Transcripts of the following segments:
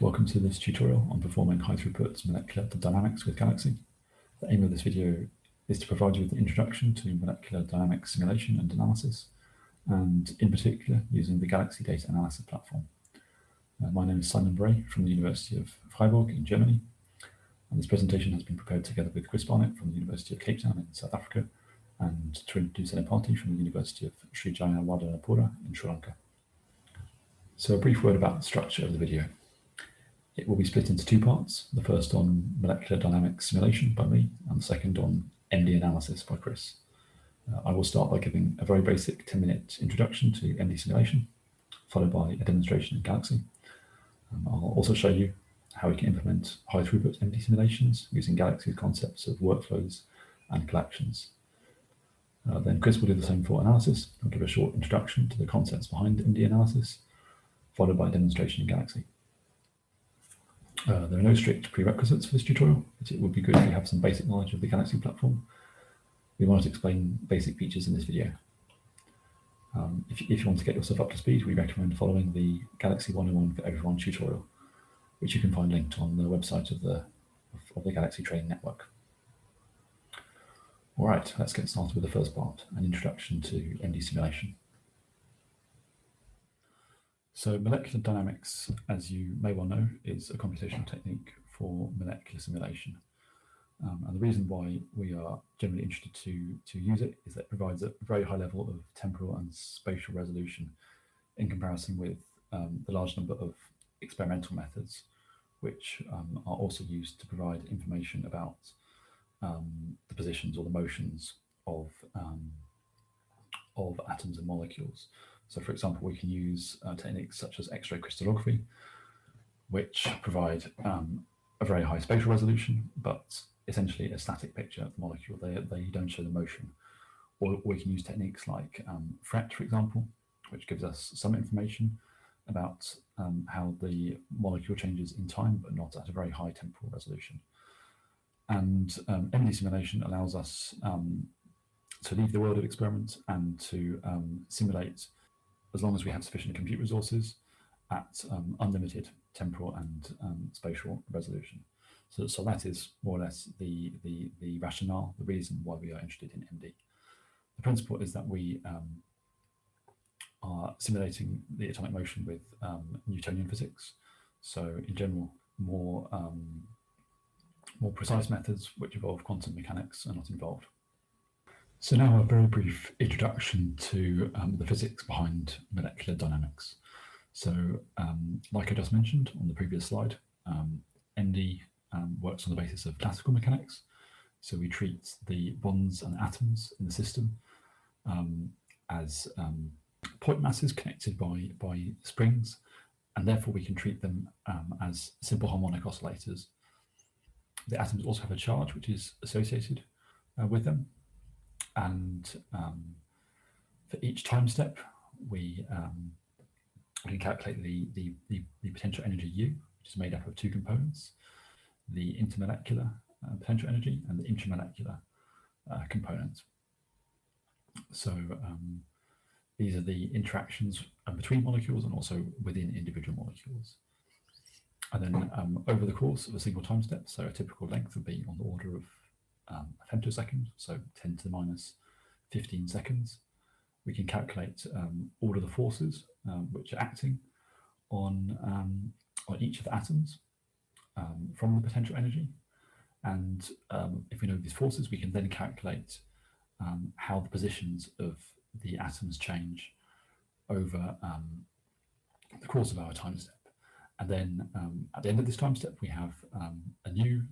Welcome to this tutorial on performing high throughput molecular dynamics with Galaxy. The aim of this video is to provide you with an introduction to molecular dynamics simulation and analysis, and in particular using the Galaxy data analysis platform. Uh, my name is Simon Bray from the University of Freiburg in Germany, and this presentation has been prepared together with Chris Barnett from the University of Cape Town in South Africa, and Trinh Senapati from the University of Sri Jayewardenepura in Sri Lanka. So a brief word about the structure of the video. It will be split into two parts, the first on molecular dynamics simulation by me, and the second on MD analysis by Chris. Uh, I will start by giving a very basic 10-minute introduction to MD simulation, followed by a demonstration in Galaxy. Um, I'll also show you how we can implement high throughput MD simulations using Galaxy's concepts of workflows and collections. Uh, then Chris will do the same for analysis. I'll give a short introduction to the concepts behind MD analysis, followed by a demonstration in Galaxy. Uh, there are no strict prerequisites for this tutorial, but it would be good if you have some basic knowledge of the Galaxy platform. We wanted to explain basic features in this video. Um, if, if, you want to get yourself up to speed, we recommend following the Galaxy 101 for Everyone tutorial, which you can find linked on the website of the, of, the Galaxy Training Network. All right, let's get started with the first part, an introduction to MD simulation. So molecular dynamics, as you may well know, is a computational technique for molecular simulation. Um, and the reason why we are generally interested to, to use it is that it provides a very high level of temporal and spatial resolution in comparison with um, the large number of experimental methods, which um, are also used to provide information about um, the positions or the motions of, um, of atoms and molecules. So for example, we can use uh, techniques such as X-ray crystallography, which provide um, a very high spatial resolution, but essentially a static picture of the molecule. They, they don't show the motion. Or we can use techniques like um, FRET, for example, which gives us some information about um, how the molecule changes in time, but not at a very high temporal resolution. And um, MD simulation allows us um, to leave the world of experiments and to um, simulate as long as we have sufficient compute resources at um, unlimited temporal and um, spatial resolution. So, so that is more or less the, the, the rationale, the reason why we are interested in MD. The principle is that we um, are simulating the atomic motion with um, Newtonian physics. So in general, more, um, more precise methods which involve quantum mechanics are not involved. So now a very brief introduction to um, the physics behind molecular dynamics. So um, like I just mentioned on the previous slide, um, MD um, works on the basis of classical mechanics. So we treat the bonds and atoms in the system um, as um, point masses connected by, by springs, and therefore we can treat them as simple harmonic oscillators. The atoms also have a charge which is associated uh, with them, and um, for each time step, we, um, can calculate the, the, the, the, potential energy U, which is made up of two components, the intermolecular uh, potential energy and the intramolecular uh, component. So um, these are the interactions uh, between molecules and also within individual molecules. And then um, over the course of a single time step, so a typical length would be on the order of um, a femtosecond, so 10 to the minus 15 seconds. We can calculate um, all of the forces um, which are acting on, um, on each of the atoms um, from the potential energy. And um, if we know these forces, we can then calculate how the positions of the atoms change over the course of our time step. And then at the end of this time step, we have a new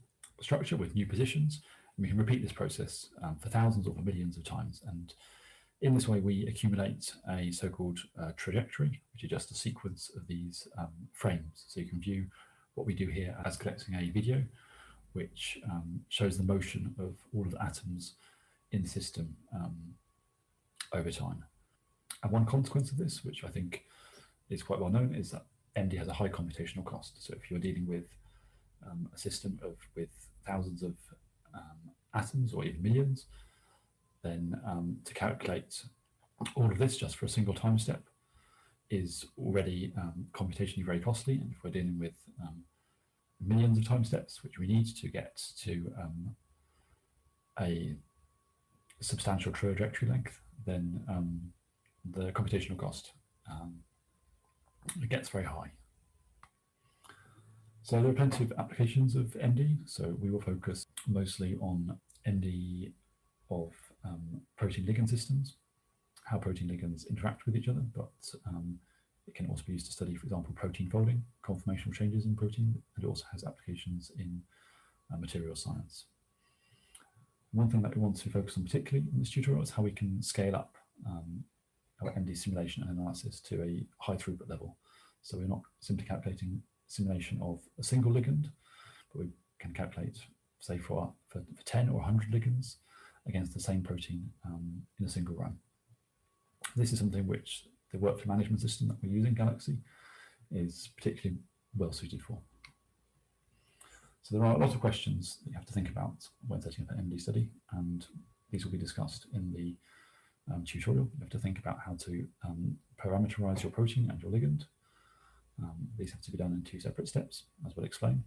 structure with new positions we can repeat this process um, for thousands or for millions of times. And in this way, we accumulate a so-called uh, trajectory, which is just a sequence of these um, frames. So you can view what we do here as collecting a video, which um, shows the motion of all of the atoms in the system um, over time. And one consequence of this, which I think is quite well known, is that MD has a high computational cost. So if you're dealing with um, a system of with thousands of um, atoms or even millions, then um, to calculate all of this just for a single time step, is already um, computationally very costly. And if we're dealing with um, millions of time steps, which we need to get to um, a substantial trajectory length, then the computational cost um, gets very high. So there are plenty of applications of MD. So we will focus mostly on MD of um, protein ligand systems, how protein ligands interact with each other, but um, it can also be used to study, for example, protein folding, conformational changes in protein, and it also has applications in uh, material science. One thing that we want to focus on particularly in this tutorial is how we can scale up um, our MD simulation and analysis to a high throughput level. So we're not simply calculating simulation of a single ligand, but we can calculate, say, for, for, for 10 or 100 ligands against the same protein um, in a single run. This is something which the workflow management system that we use in Galaxy is particularly well suited for. So there are a lot of questions that you have to think about when setting up an MD study, and these will be discussed in the um, tutorial. You have to think about how to um, parameterize your protein and your ligand. Um, these have to be done in two separate steps, as we'll explain.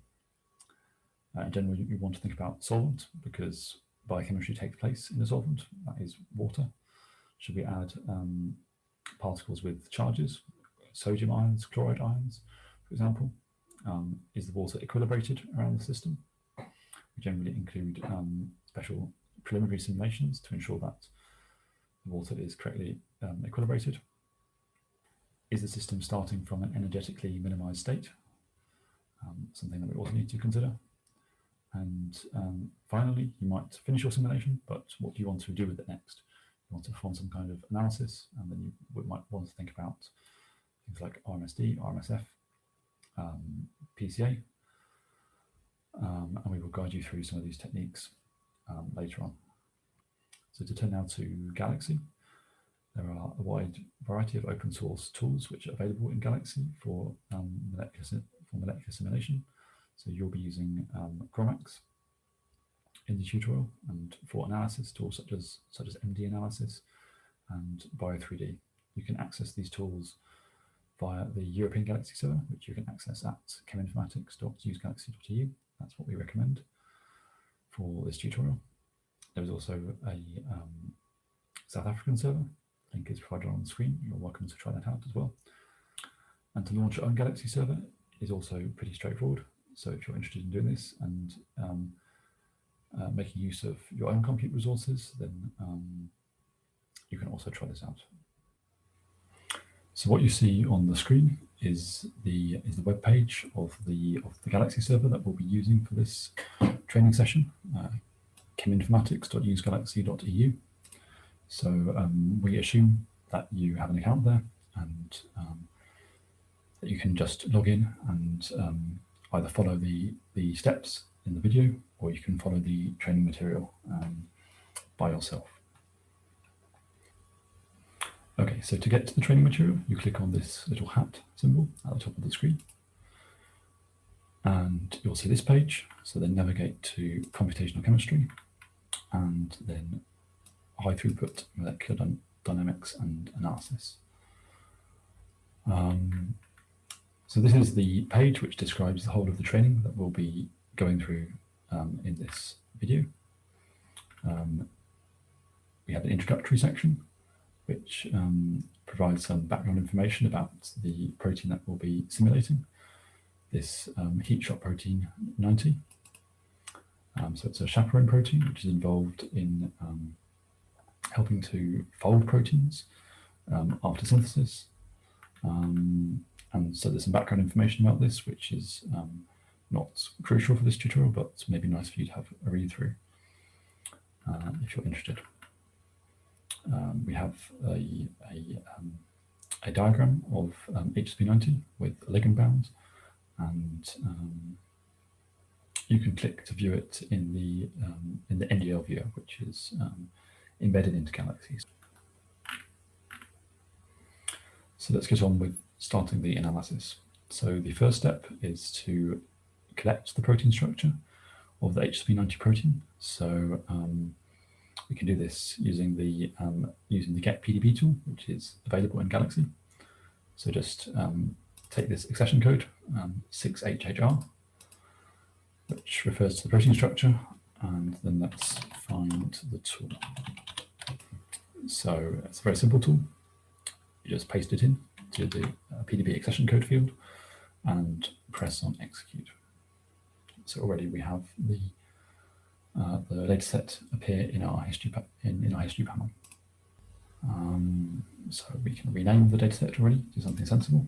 Uh, in general, you, you, want to think about solvent because biochemistry takes place in a solvent, that is water. Should we add um, particles with charges, sodium ions, chloride ions, for example? Um, is the water equilibrated around the system? We generally include um, special preliminary simulations to ensure that the water is correctly um, equilibrated. Is the system starting from an energetically minimized state? Um, something that we also need to consider. And um, finally, you might finish your simulation, but what do you want to do with it next? You want to perform some kind of analysis, and then you might want to think about things like RMSD, RMSF, um, PCA, um, and we will guide you through some of these techniques um, later on. So to turn now to Galaxy, there are a wide variety of open source tools which are available in Galaxy for, um, molecular, for molecular simulation. So you'll be using um, GROMACS in the tutorial and for analysis tools such as, such as MD analysis and Bio3D. You can access these tools via the European Galaxy server, which you can access at cheminformatics.usegalaxy.eu. That's what we recommend for this tutorial. There is also a um, South African server. Link is provided on the screen. You're welcome to try that out as well. And to launch your own Galaxy server is also pretty straightforward. So if you're interested in doing this and um, uh, making use of your own compute resources, then um, you can also try this out. So what you see on the screen is the is the web page of the of the Galaxy server that we'll be using for this training session, uh, cheminformatics.usegalaxy.eu. So um, we assume that you have an account there and um, that you can just log in and um, either follow the the steps in the video or you can follow the training material um, by yourself. Okay, so to get to the training material, you click on this little hat symbol at the top of the screen. And you'll see this page. So then navigate to computational chemistry and then high throughput molecular dynamics and analysis. Um, so this is the page which describes the whole of the training that we'll be going through um, in this video. Um, we have an introductory section which um, provides some background information about the protein that we'll be simulating, this um, heat shock protein 90. Um, so it's a chaperone protein which is involved in um, helping to fold proteins after synthesis. Um, and so there's some background information about this, which is not crucial for this tutorial, but maybe nice for you to have a read through uh, if you're interested um, we have a, a, um, a diagram of um, HSP90 with ligand bounds, and um, you can click to view it in the um, in the NGL viewer, which is um, embedded into Galaxies. So let's get on with starting the analysis. So the first step is to collect the protein structure of the HSP90 protein. So um, we can do this using the um, using the get PDB tool, which is available in Galaxy. So just um, take this accession code, um, 6HHR, which refers to the protein structure, and then let's find the tool. So it's a very simple tool. You just paste it in to the uh, PDB accession code field and press on execute. So already we have the uh, the dataset appear in our history in, in our history panel. Um, so we can rename the dataset already, do something sensible.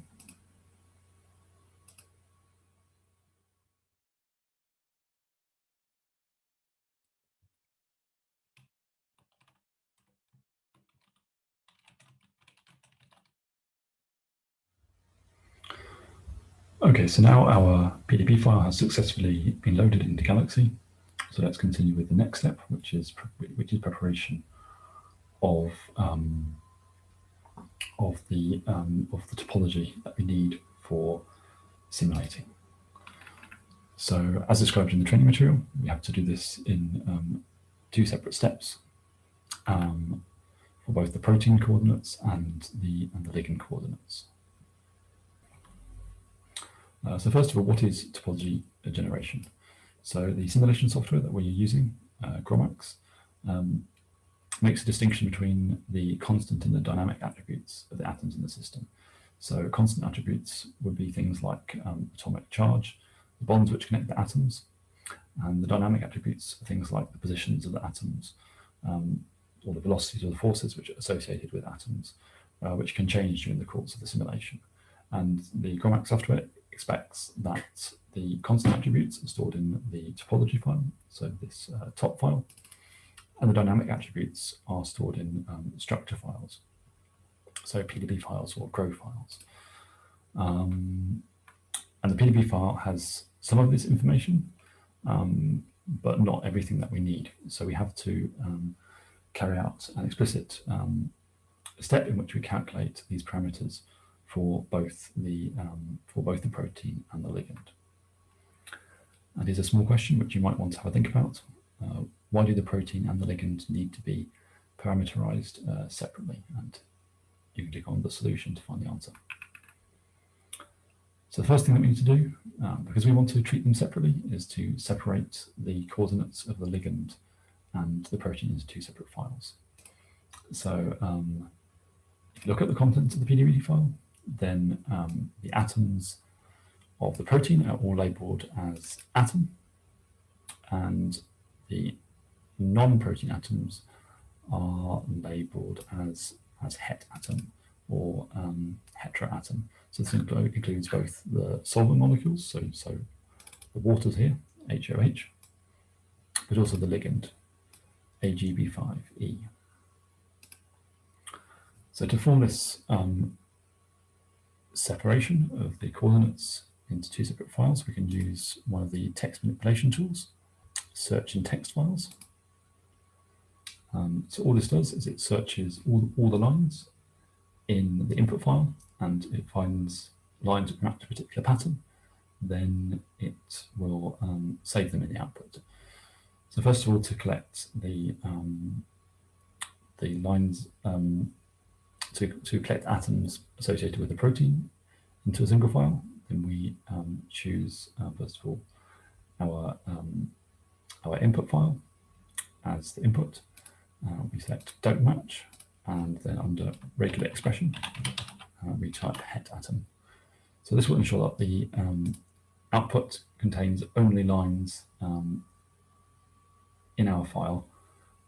Okay, so now our PDB file has successfully been loaded into Galaxy. So let's continue with the next step, which is which is preparation of um, of the um, of the topology that we need for simulating. So as described in the training material, we have to do this in um, two separate steps um, for both the protein coordinates and the and the ligand coordinates. Uh, so first of all, what is topology generation? So the simulation software that we're using, uh, GROMACS, um, makes a distinction between the constant and the dynamic attributes of the atoms in the system. So constant attributes would be things like um, atomic charge, the bonds which connect the atoms, and the dynamic attributes are things like the positions of the atoms, um, or the velocities or the forces which are associated with atoms, uh, which can change during the course of the simulation. And the GROMACS software expects that the constant attributes are stored in the topology file, so this uh, top file, and the dynamic attributes are stored in um, structure files, so PDB files or GRO files. Um, and the PDB file has some of this information, um, but not everything that we need. So we have to um, carry out an explicit um, step in which we calculate these parameters for both the um, for both the protein and the ligand. And here's a small question which you might want to have a think about. Uh, why do the protein and the ligand need to be parameterized uh, separately? And you can click on the solution to find the answer. So the first thing that we need to do, um, because we want to treat them separately, is to separate the coordinates of the ligand and the protein into two separate files. So um, if you look at the contents of the PDB file, then um, the atoms of the protein are all labeled as atom and the non-protein atoms are labeled as, as het atom or um, heteroatom. So this includes both the solvent molecules, so, so the waters here, HOH, but also the ligand, AGB5E. So to form this um, separation of the coordinates into two separate files, we can use one of the text manipulation tools, search in text files. Um, so all this does is it searches all, all the lines in the input file and it finds lines that to a particular pattern, then it will um, save them in the output. So first of all, to collect the um, the lines um, to, to collect atoms associated with the protein into a single file, then we um, choose, uh, first of all, our, um, our input file as the input. Uh, we select don't match, and then under regular expression, uh, we type het atom. So this will ensure that the um, output contains only lines um, in our file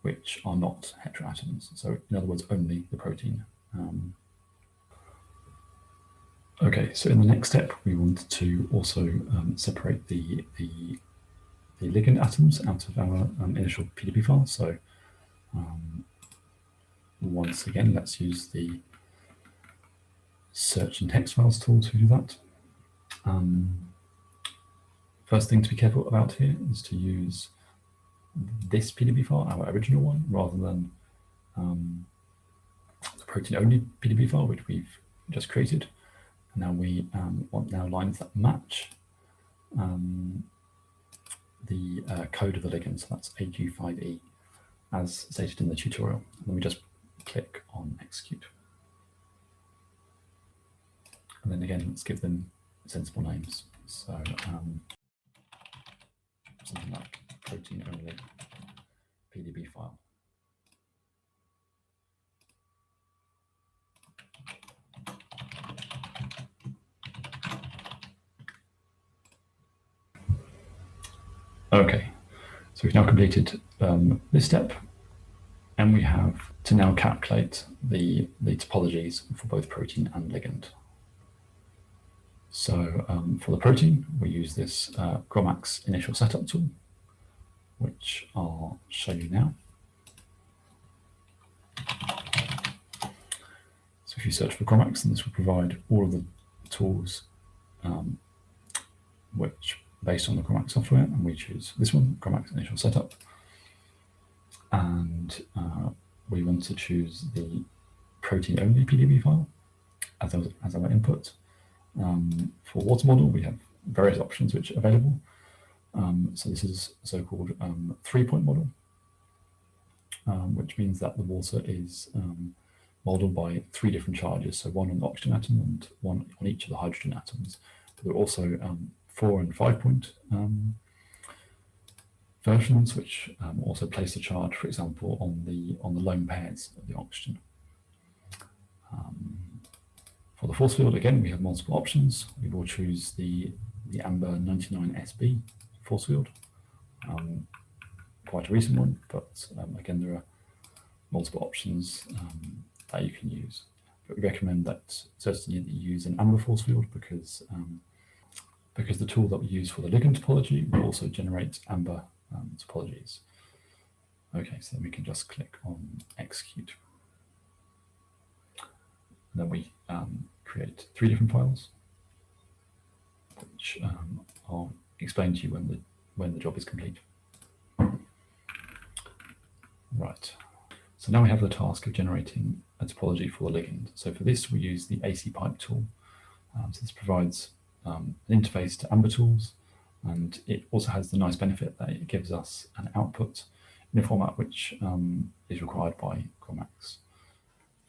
which are not heteroatoms. So in other words, only the protein um, okay, so in the next step, we want to also um, separate the, the, the, ligand atoms out of our um, initial PDB file. So um, once again, let's use the search and text files tool to do that. Um, first thing to be careful about here is to use this PDB file, our original one, rather than um, the protein only PDB file, which we've just created. And now we um, want now lines that match um, the uh, code of the ligand. So that's AQ5E as stated in the tutorial. And then we just click on execute. And then again, let's give them sensible names. So um, something like protein only PDB file. Okay, so we've now completed um, this step and we have to now calculate the, the topologies for both protein and ligand. So um, for the protein, we use this uh, GROMACS initial setup tool, which I'll show you now. So if you search for GROMACS, and this will provide all of the tools um, which based on the GROMACS software, and we choose this one, GROMACS initial setup. And uh, we want to choose the protein only PDB file as our, as our input. Um, for water model, we have various options which are available. Um, so this is so-called um, three-point model, um, which means that the water is um, modeled by three different charges, so one on the oxygen atom and one on each of the hydrogen atoms. But there are also um, four and five point um, versions, which um, also place a charge, for example, on the on the lone pairs of the oxygen. Um, for the force field, again, we have multiple options. We will choose the, the AMBER 99SB force field, um, quite a recent one, but um, again, there are multiple options um, that you can use. But we recommend that certainly that you use an AMBER force field because because the tool that we use for the ligand topology will also generate AMBER um, topologies. Okay, so then we can just click on execute. And then we um, create three different files, which um, I'll explain to you when the when the job is complete. Right. So now we have the task of generating a topology for the ligand. So for this, we use the acpype tool. Um, so this provides um, an interface to Amber tools, and it also has the nice benefit that it gives us an output in a format which um, is required by GROMACS.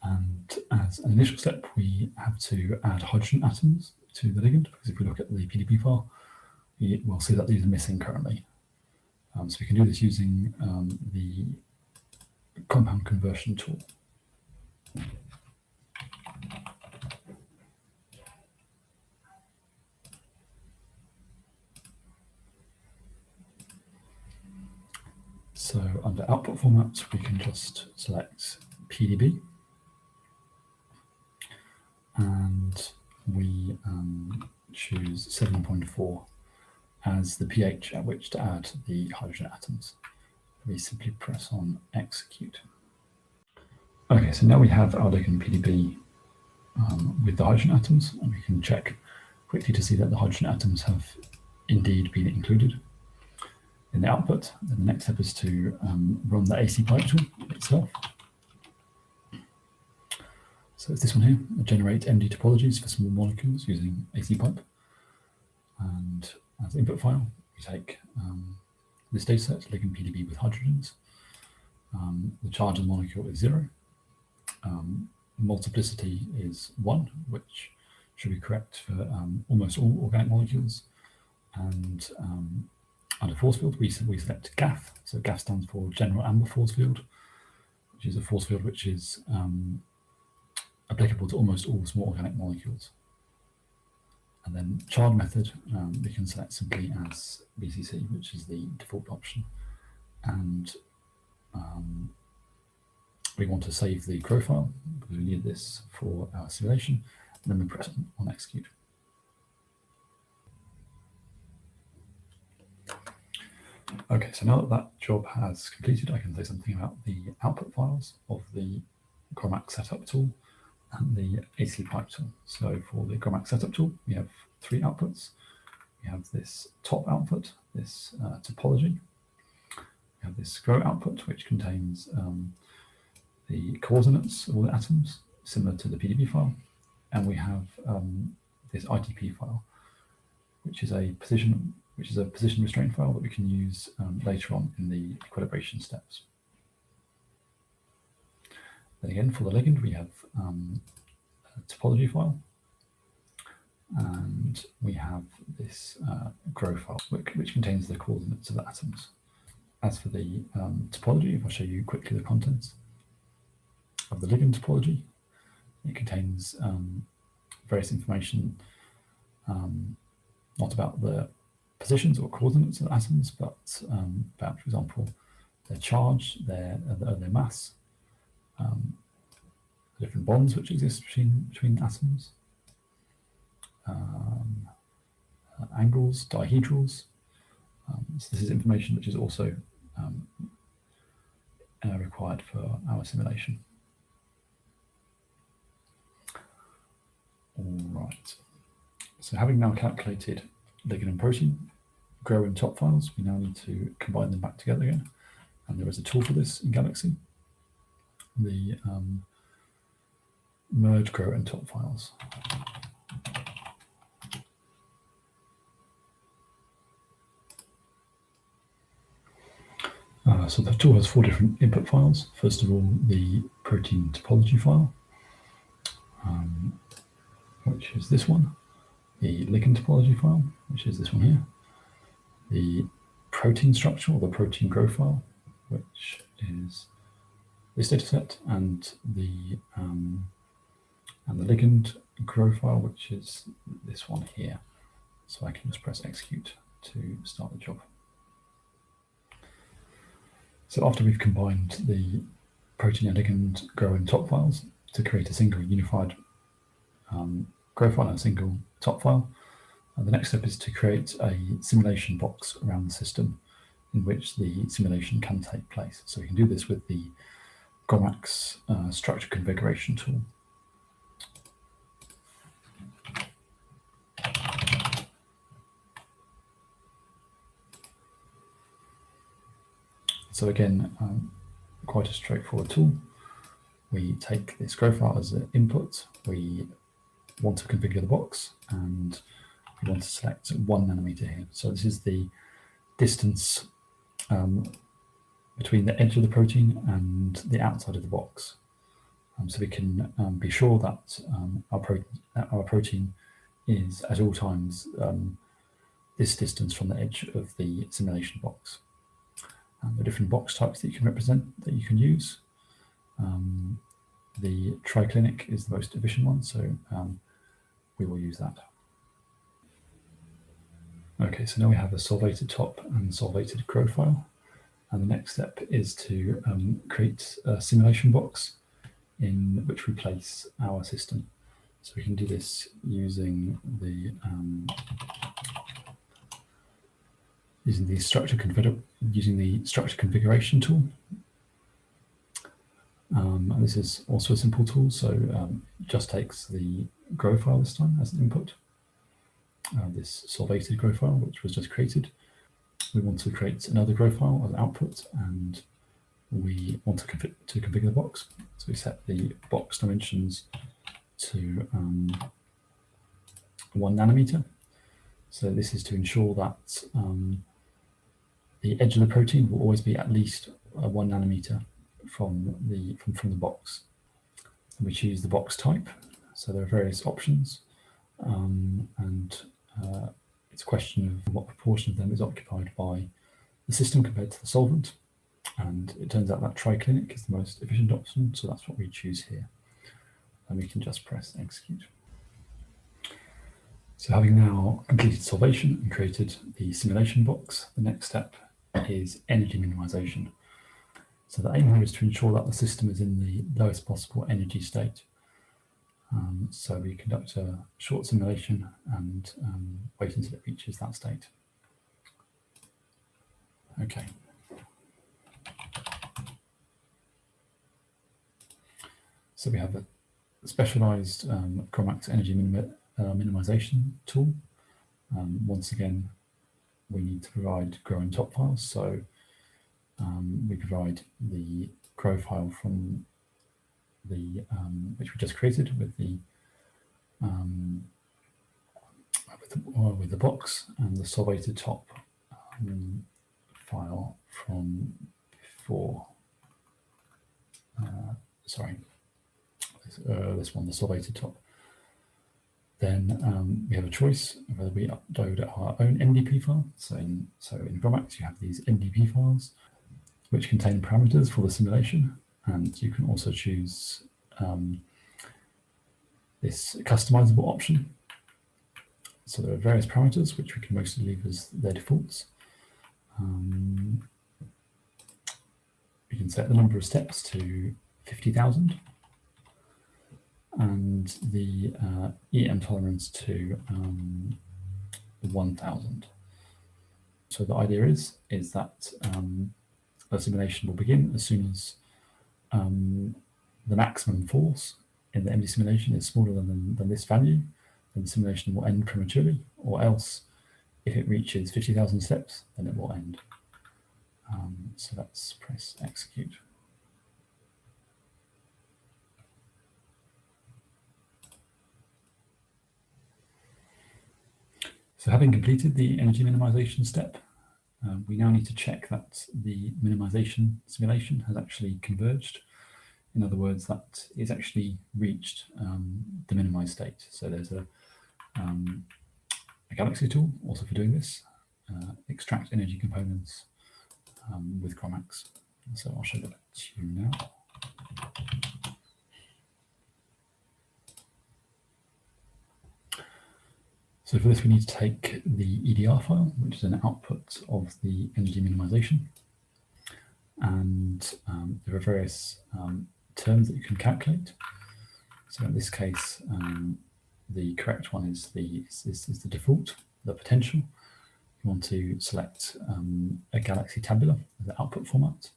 And as an initial step, we have to add hydrogen atoms to the ligand, because if we look at the PDB file, we will see that these are missing currently. Um, so we can do this using um, the compound conversion tool. So under output formats, we can just select PDB. And we um, choose 7.4 as the pH at which to add the hydrogen atoms. We simply press on execute. Okay, so now we have our ligand PDB um, with the hydrogen atoms, and we can check quickly to see that the hydrogen atoms have indeed been included in the output. Then the next step is to um, run the acpype tool itself. So it's this one here, generate MD topologies for small molecules using acpype. And as input file, we take um, this data set, ligand PDB with hydrogens. Um, the charge of the molecule is zero. Um, multiplicity is one, which should be correct for um, almost all organic molecules. And um, under force field, we, we select GAFF. So GAFF stands for General Amber Force Field, which is a force field which is um, applicable to almost all small organic molecules. And then child method, um, we can select simply as BCC, which is the default option. And um, we want to save the profile because we need this for our simulation. And then we press on execute. Okay, so now that that job has completed, I can say something about the output files of the GROMACS setup tool and the acpype tool. So for the GROMACS setup tool, we have three outputs. We have this top output, this uh, topology. We have this GRO output, which contains um, the coordinates of all the atoms, similar to the PDB file. And we have um, this ITP file, which is a position which is a position restraint file that we can use um, later on in the equilibration steps. Then again, for the ligand, we have um, a topology file. and we have this uh, GRO file which, which, contains the coordinates of the atoms. As for the um, topology, if I show you quickly the contents of the ligand topology, it contains um, various information um, not about the positions or coordinates of atoms, but um, about, for example, their charge, their, uh, their mass, um, the different bonds which exist between, between atoms, um, uh, angles, dihedrals. Um, so this is information which is also um, uh, required for our simulation. All right. So having now calculated ligand and protein, GRO and top files, we now need to combine them back together again. And there is a tool for this in Galaxy. The um, merge, GRO, and top files. Uh, so the tool has four different input files. First of all, the protein topology file, um, which is this one. The ligand topology file, which is this one here. The protein structure or the protein growth file, which is this data set, and the um, and the ligand GRO file, which is this one here. So I can just press execute to start the job. So after we've combined the protein and ligand GRO and top files to create a single unified um, GRO file and a single top file, uh, the next step is to create a simulation box around the system in which the simulation can take place. So we can do this with the GROMACS uh, structure configuration tool. So again, um, quite a straightforward tool. We take this GRO file as an input. We want to configure the box and we want to select one nanometer here. So this is the distance um, between the edge of the protein and the outside of the box. Um, so we can um, be sure that um, our, pro our, protein is at all times um, this distance from the edge of the simulation box the different box types that you can represent that you can use. Um, the triclinic is the most efficient one, so um, we will use that. Okay, so now we have a solvated top and solvated GRO file. And the next step is to um, create a simulation box in which we place our system. So we can do this using the um, using the structure configure using the structure configuration tool. Um, and this is also a simple tool, so um, just takes the GRO file this time as an input. Uh, this solvated GRO file, which was just created. We want to create another GRO file as output, and we want to, config to configure the box. So we set the box dimensions to um, one nanometer. So this is to ensure that um, the edge of the protein will always be at least uh, one nanometer from the from, from the box. And we choose the box type. So there are various options, um, and uh, it's a question of what proportion of them is occupied by the system compared to the solvent. And it turns out that triclinic is the most efficient option, so that's what we choose here. And we can just press execute. So having now completed solvation and created the simulation box, the next step is energy minimization. So the aim here is to ensure that the system is in the lowest possible energy state. Um, so we conduct a short simulation and um, wait until it reaches that state. Okay. So we have a specialized um, GROMACS energy minim uh, minimization tool. Um, once again, we need to provide GRO and top files. So um, we provide the GRO file from the um, which we just created with the um, with the, uh, with the box and the solvated top um, file from before. Uh, sorry, this, uh, this one, the solvated top then um, we have a choice whether we upload our own MDP file. So in, so in GROMACS, you have these MDP files, which contain parameters for the simulation. And you can also choose um, this customizable option. So there are various parameters, which we can mostly leave as their defaults. Um, we can set the number of steps to 50,000 and the uh, EM tolerance to um, 1000. So the idea is, is that um, a simulation will begin as soon as um, the maximum force in the MD simulation is smaller than, than this value, then the simulation will end prematurely, or else if it reaches 50,000 steps, then it will end. Um, so let's press execute. So having completed the energy minimization step, uh, we now need to check that the minimization simulation has actually converged. In other words, that it's actually reached um, the minimized state. So there's a, um, a Galaxy tool also for doing this, uh, extract energy components um, with GROMACS. So I'll show that to you now. So for this, we need to take the EDR file, which is an output of the energy minimization. And um, there are various um, terms that you can calculate. So in this case, um, the correct one is the, is, is the default, the potential. You want to select um, a Galaxy tabular as the output format,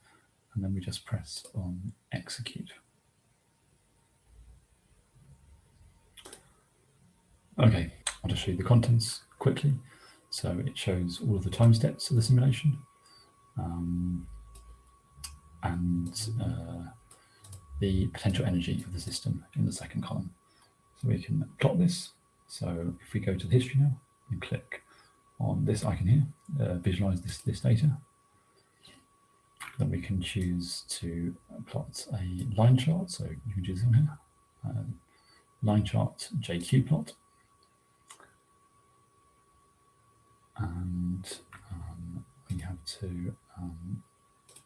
and then we just press on execute. Okay, I'll just show you the contents quickly. So it shows all of the time steps of the simulation um, and uh, the potential energy of the system in the second column. So we can plot this. So if we go to the history now and click on this icon here, uh, visualize this, this data, then we can choose to plot a line chart. So you can choose on here, uh, line chart jqPlot. And um, we have to um,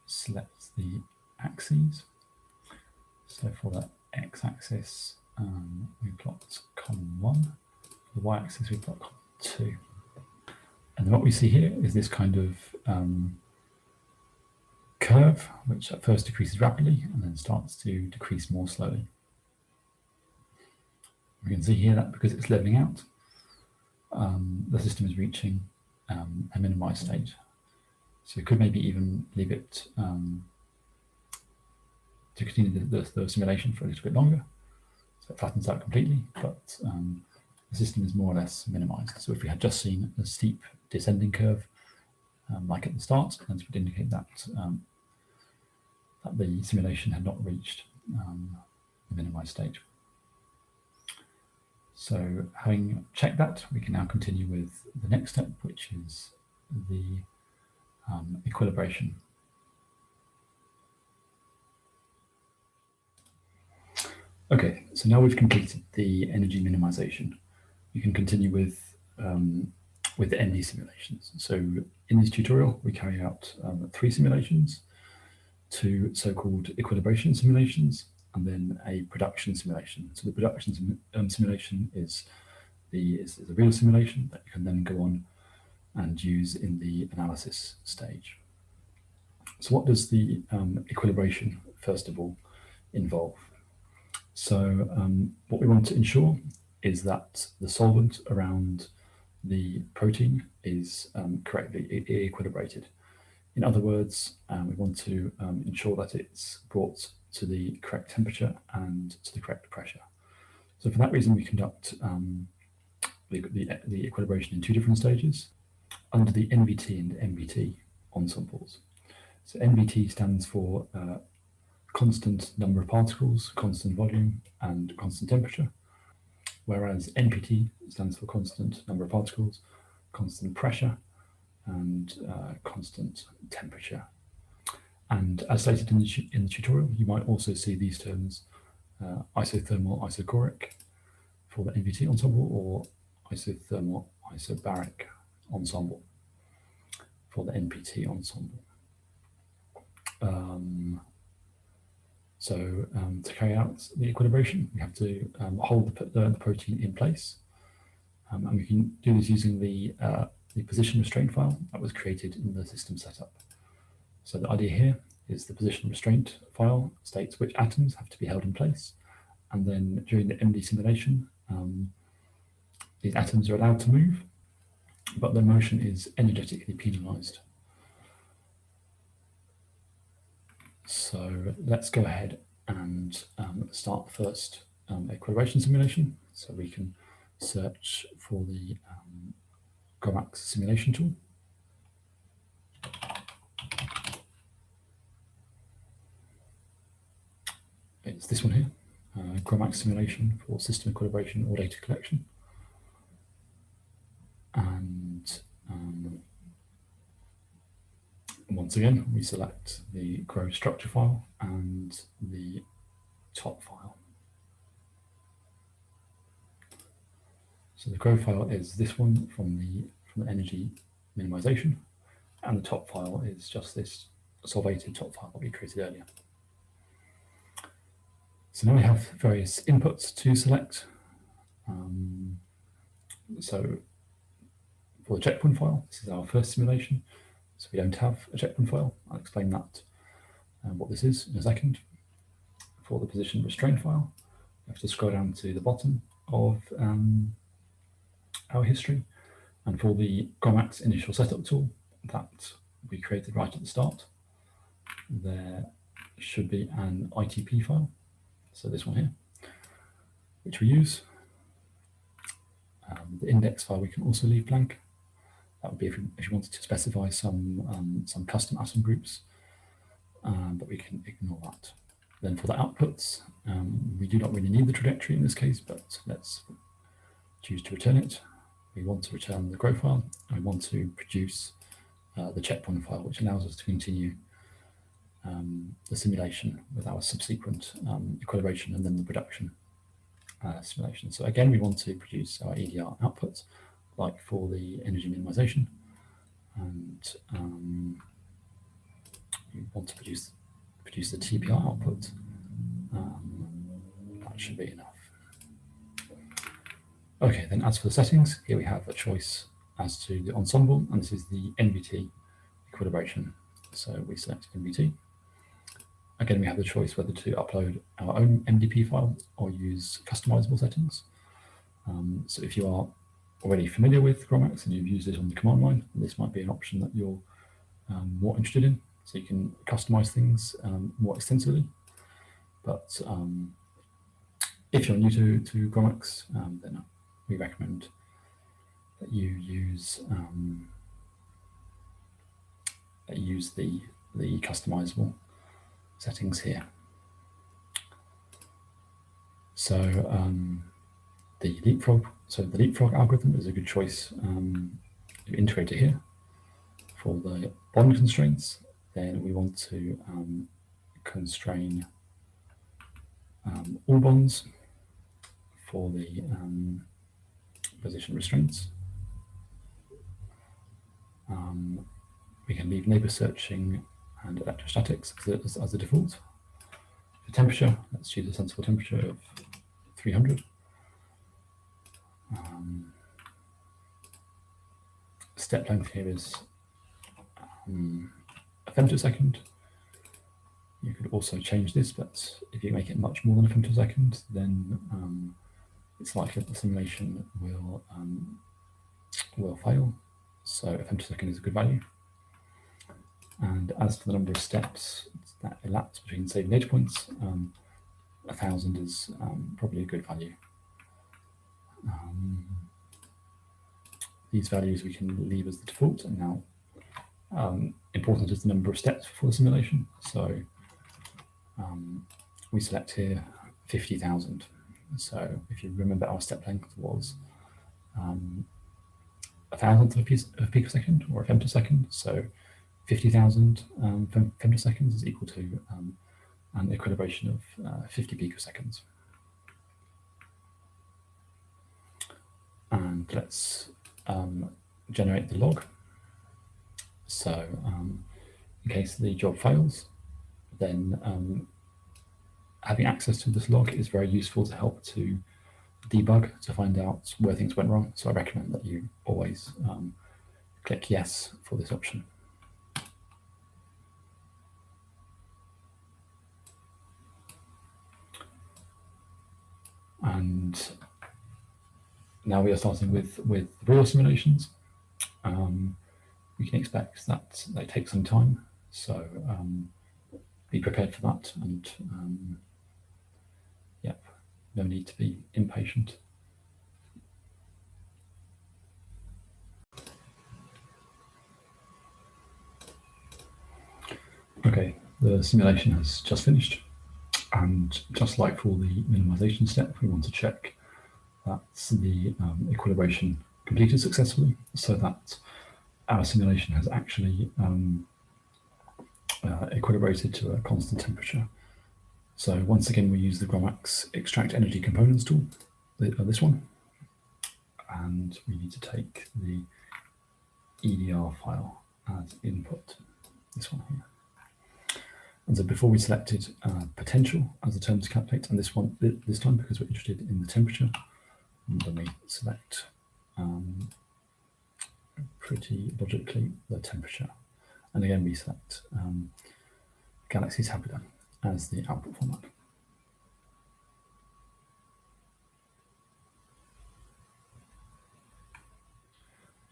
select the axes. So for the x-axis, um, we plot column one. For the y-axis, we plot column two. And what we see here is this kind of um, curve, which at first decreases rapidly and then starts to decrease more slowly. We can see here that because it's leveling out, um, the system is reaching um, a minimized state. So we could maybe even leave it um, to continue the, the, the, simulation for a little bit longer. So it flattens out completely, but um, the system is more or less minimized. So if we had just seen a steep descending curve, um, like at the start, then this would indicate that, um, that the simulation had not reached um, the minimized state. So having checked that, we can now continue with the next step, which is the um, equilibration. Okay, so now we've completed the energy minimization. You can continue with um, with MD simulations. So in this tutorial, we carry out um, three simulations, two so-called equilibration simulations, and then a production simulation. So the production sim um, simulation is the is, is, a real simulation that you can then go on and use in the analysis stage. So what does the um, equilibration, first of all, involve? So um, what we want to ensure is that the solvent around the protein is um, correctly equilibrated. In other words, um, we want to um, ensure that it's brought to the correct temperature and to the correct pressure. So for that reason, we conduct um, the, the, the, equilibration in two different stages under the NVT and MVT ensembles. So NVT stands for uh, constant number of particles, constant volume, and constant temperature, whereas NPT stands for constant number of particles, constant pressure, and uh, constant temperature. And as stated in the, in the tutorial, you might also see these terms uh, isothermal isochoric for the NVT ensemble or isothermal isobaric ensemble for the NPT ensemble. Um, so um, to carry out the equilibration, we have to um, hold the, the, protein in place. Um, and we can do this using the, uh, the position restraint file that was created in the system setup. So the idea here is the position restraint file states which atoms have to be held in place. And then during the MD simulation, um, these atoms are allowed to move, but their motion is energetically penalized. So let's go ahead and um, start the first um, equilibration simulation. So we can search for the um, GROMACS simulation tool. It's this one here, uh, GROMACS simulation for system equilibration or data collection. And um, once again, we select the GRO structure file and the top file. So the GRO file is this one from the from the energy minimization, and the top file is just this solvated top file that we created earlier. So now we have various inputs to select. Um, so for the checkpoint file, this is our first simulation. So we don't have a checkpoint file. I'll explain that, and what this is in a second. For the position restraint file, you have to scroll down to the bottom of um, our history. And for the GROMACS initial setup tool that we created right at the start, there should be an ITP file. So this one here, which we use. Um, the index file we can also leave blank. That would be if you, if you wanted to specify some, um, some custom atom groups, um, but we can ignore that. Then for the outputs, um, we do not really need the trajectory in this case, but let's choose to return it. We want to return the GRO file, and we want to produce uh, the checkpoint file, which allows us to continue um, the simulation with our subsequent um, equilibration and then the production uh, simulation. So again, we want to produce our EDR output like for the energy minimization. And um, you want to produce produce the TPR output. Um, that should be enough. Okay, then as for the settings, here we have a choice as to the ensemble, and this is the NVT equilibration. So we select NVT. Again, we have the choice whether to upload our own MDP file or use customizable settings. Um, so if you are already familiar with GROMACS and you've used it on the command line, this might be an option that you're um, more interested in. So you can customize things um, more extensively. But um, if you're new to, to GROMACS, um, then we recommend that you use um, that you use the, the customizable settings here. So um, the leapfrog. So the leapfrog algorithm is a good choice um, to integrate it here. For the bond constraints, then we want to um, constrain um, all bonds for the um, position restraints. Um, we can leave neighbor searching and electrostatics as, as a default. For temperature, let's choose a sensible temperature of 300. Um, step length here is um, a femtosecond. You could also change this, but if you make it much more than a femtosecond, then um, it's likely that the simulation will um, will fail. So a femtosecond is a good value. And as for the number of steps that elapse between saving data points, um, a thousand is um, probably a good value. Um, these values we can leave as the default and now um, important is the number of steps for the simulation. So um, we select here 50,000. So if you remember our step length was um, a thousandth of a, piece, of a picosecond or a femtosecond. So 50,000 um, femtoseconds is equal to um, an equilibration of uh, 50 picoseconds. And let's um, generate the log. So um, in case the job fails, then um, having access to this log is very useful to help to debug to find out where things went wrong. So I recommend that you always um, click yes for this option. And now we are starting with, with real simulations. Um, we can expect that they take some time. So um, be prepared for that. And um, yep, no need to be impatient. Okay, the simulation has just finished. And just like for the minimization step, we want to check that the um, equilibration completed successfully so that our simulation has actually um, uh, equilibrated to a constant temperature. So once again, we use the GROMACS extract energy components tool, the, uh, this one, and we need to take the EDR file as input, this one here. And so before we selected uh, potential as the term to calculate, and this one this time because we're interested in the temperature, and then we select um, pretty logically the temperature. And again, we select um, Galaxy's Habitat as the output format.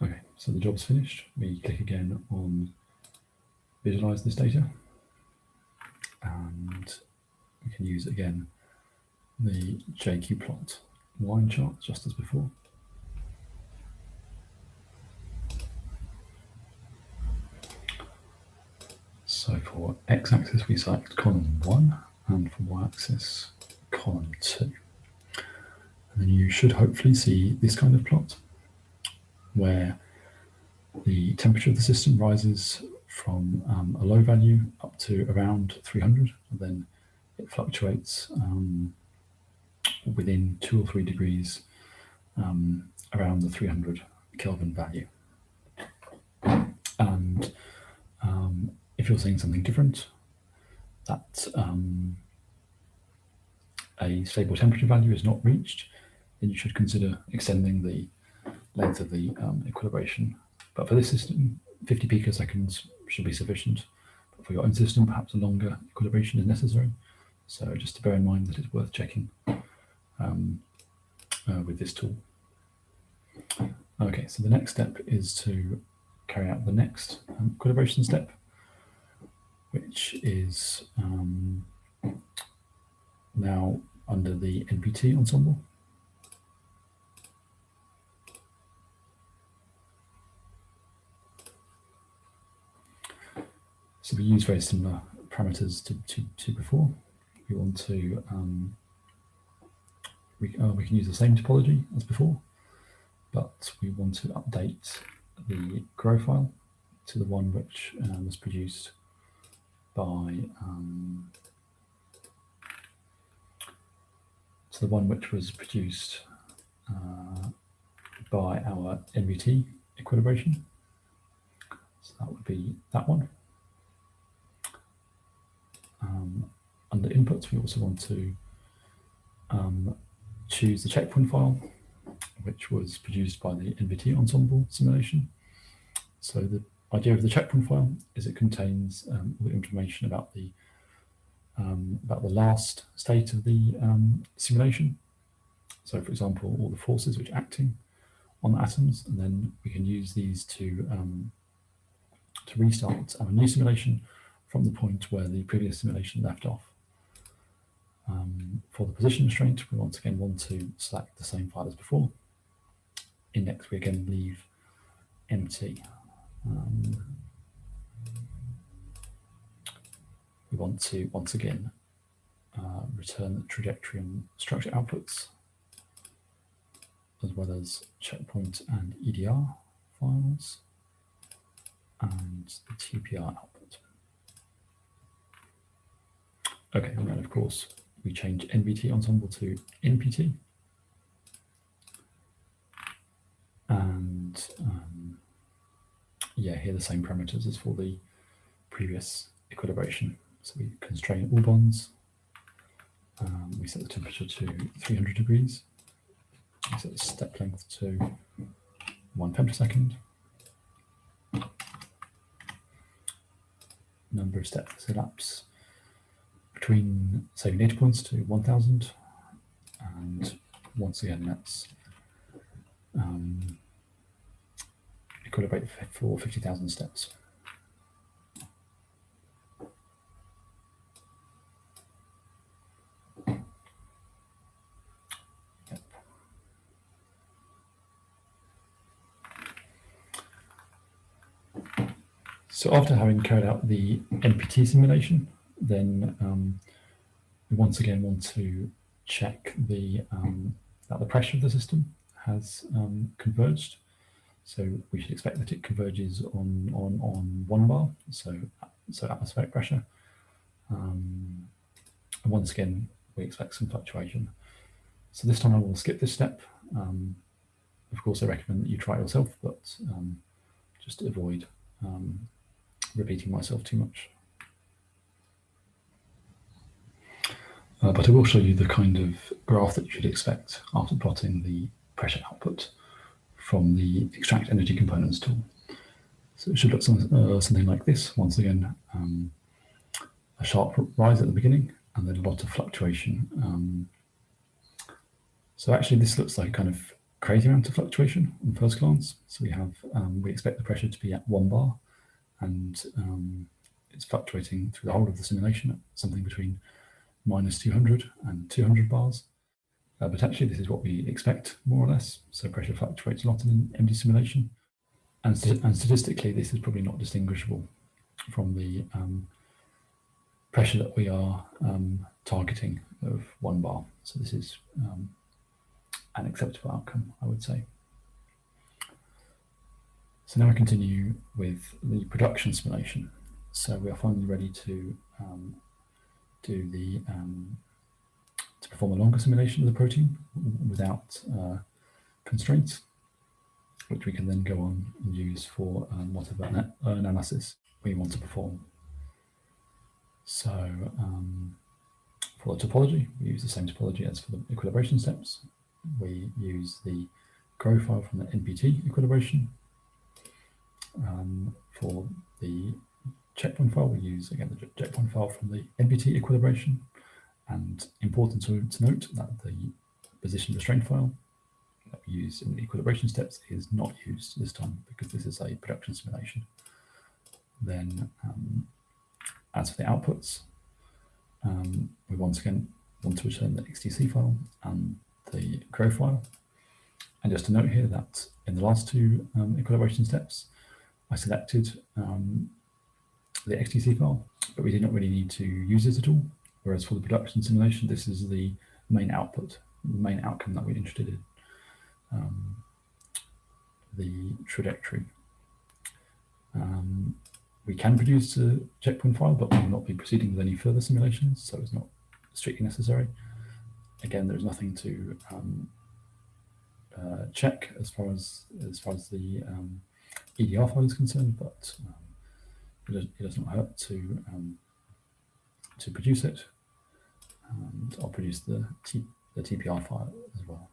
Okay, so the job's finished. We click again on visualize this data and we can use again the jqPlot line chart just as before. So for x-axis we select column 1 and for y-axis column 2. And then you should hopefully see this kind of plot where the temperature of the system rises from um, a low value up to around 300 and then it fluctuates um, within two or three degrees um, around the 300 Kelvin value. And um, if you're seeing something different, that um, a stable temperature value is not reached, then you should consider extending the length of the um, equilibration. But for this system, 50 picoseconds should be sufficient. But for your own system, perhaps a longer equilibration is necessary. So just to bear in mind that it's worth checking um, uh, with this tool. Okay, so the next step is to carry out the next um, step, which is um, now under the NPT ensemble. So we use very similar parameters to, to, to before. We want to, um, we, uh, we can use the same topology as before, but we want to update the GRO file to the one which uh, was produced by um, to the one which was produced uh, by our NVT equilibration. So that would be that one. Um, under inputs, we also want to um, choose the checkpoint file, which was produced by the NVT ensemble simulation. So the idea of the checkpoint file is it contains um, all the information about the um, about the last state of the um, simulation. So for example, all the forces which are acting on the atoms, and then we can use these to um, to restart our new simulation from the point where the previous simulation left off. Um, for the position restraint, we once again want to select the same file as before. Index, we again leave empty. Um, we want to, once again, uh, return the trajectory and structure outputs, as well as checkpoint and EDR files, and the TPR output. Okay, and then of course we change NVT ensemble to NPT. And um, yeah, here the same parameters as for the previous equilibration. So we constrain all bonds. Um, we set the temperature to 300 degrees. We set the step length to one femtosecond. Number of steps elapse between saving data points to 1000 and once again that's um, equilibrate for 50,000 steps. So after having carried out the NPT simulation, then um, we once again want to check the um, that the pressure of the system has um, converged. So we should expect that it converges on on on one bar, so so atmospheric pressure. Um, and once again, we expect some fluctuation. So this time I will skip this step. Um, of course, I recommend that you try it yourself, but um, just avoid um, repeating myself too much. Uh, but I will show you the kind of graph that you should expect after plotting the pressure output from the extract energy components tool. So it should look some, uh, something like this. Once again, um, a sharp rise at the beginning and then a lot of fluctuation. Um, so actually this looks like kind of crazy amount of fluctuation on first glance. So we have, um, we expect the pressure to be at one bar and um, it's fluctuating through the whole of the simulation at something between minus 200 and 200 bars. Uh, but actually this is what we expect more or less. So pressure fluctuates a lot in an simulation. And, st and statistically, this is probably not distinguishable from the um, pressure that we are um, targeting of one bar. So this is um, an acceptable outcome, I would say. So now we continue with the production simulation. So we are finally ready to um, do the um, to perform a longer simulation of the protein without uh, constraints, which we can then go on and use for um, whatever analysis we want to perform. So um, for the topology, we use the same topology as for the equilibration steps. We use the GRO file from the NPT equilibration um, for the checkpoint file, we use again the checkpoint file from the NPT equilibration. And important to, to note that the position restraint file that we use in the equilibration steps is not used this time because this is a production simulation. Then um, as for the outputs, um, we once again want to return the XTC file and the GRO file. And just to note here that in the last two um, equilibration steps, I selected um, the XTC file, but we did not really need to use it at all. Whereas for the production simulation, this is the main output, the main outcome that we're interested in, um, the trajectory. Um, we can produce a checkpoint file, but we will not be proceeding with any further simulations, so it's not strictly necessary. Again, there's nothing to um, uh, check as far as as far as the um, EDR file is concerned, but um, it, does, it, does, not hurt to um, to produce it. And I'll produce the, T, the TPR file as well.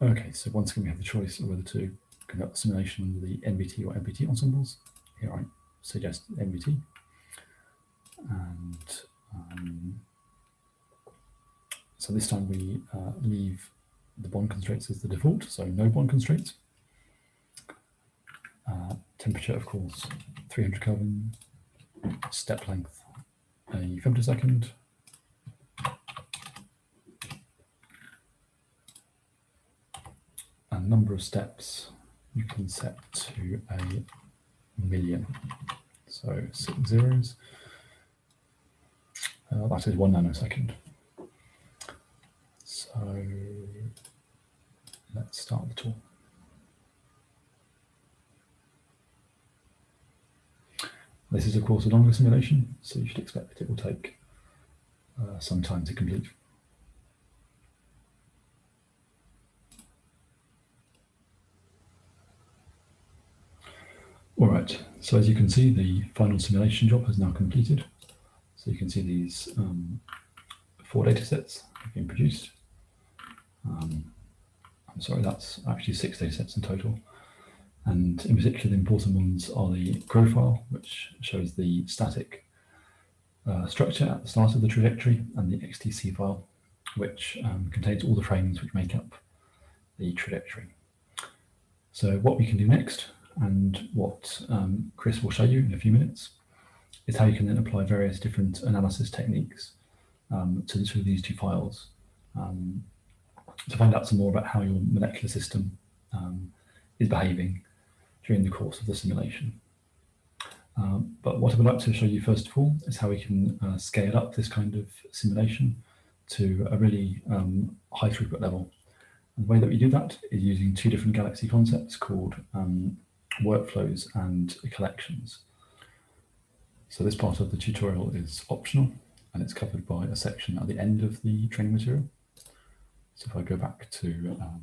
Okay, so once again we have the choice of whether to conduct the simulation under the NVT or NPT ensembles. Here I suggest NVT. And um, so this time we uh, leave the bond constraints as the default, so no bond constraints. Uh, temperature, of course, 300 Kelvin, step length, a femtosecond, and number of steps you can set to a million. So six zeros. Uh, that is one nanosecond. So let's start the tool. This is, of course, a longer simulation, so you should expect that it will take uh, some time to complete. All right, so as you can see, the final simulation job has now completed. So you can see these um, four data sets have been produced. Um, I'm sorry, that's actually six data sets in total. And in particular, the important ones are the GRO file, which shows the static uh, structure at the start of the trajectory, and the XTC file, which um, contains all the frames which make up the trajectory. So what we can do next, and what um, Chris will show you in a few minutes, is how you can then apply various different analysis techniques um, to, to, these two files um, to find out some more about how your molecular system um, is behaving during the course of the simulation. Um, but what I would like to show you first of all is how we can uh, scale up this kind of simulation to a really um, high throughput level. And the way that we do that is using two different Galaxy concepts called um, workflows and collections. So this part of the tutorial is optional and it's covered by a section at the end of the training material. So if I go back to um,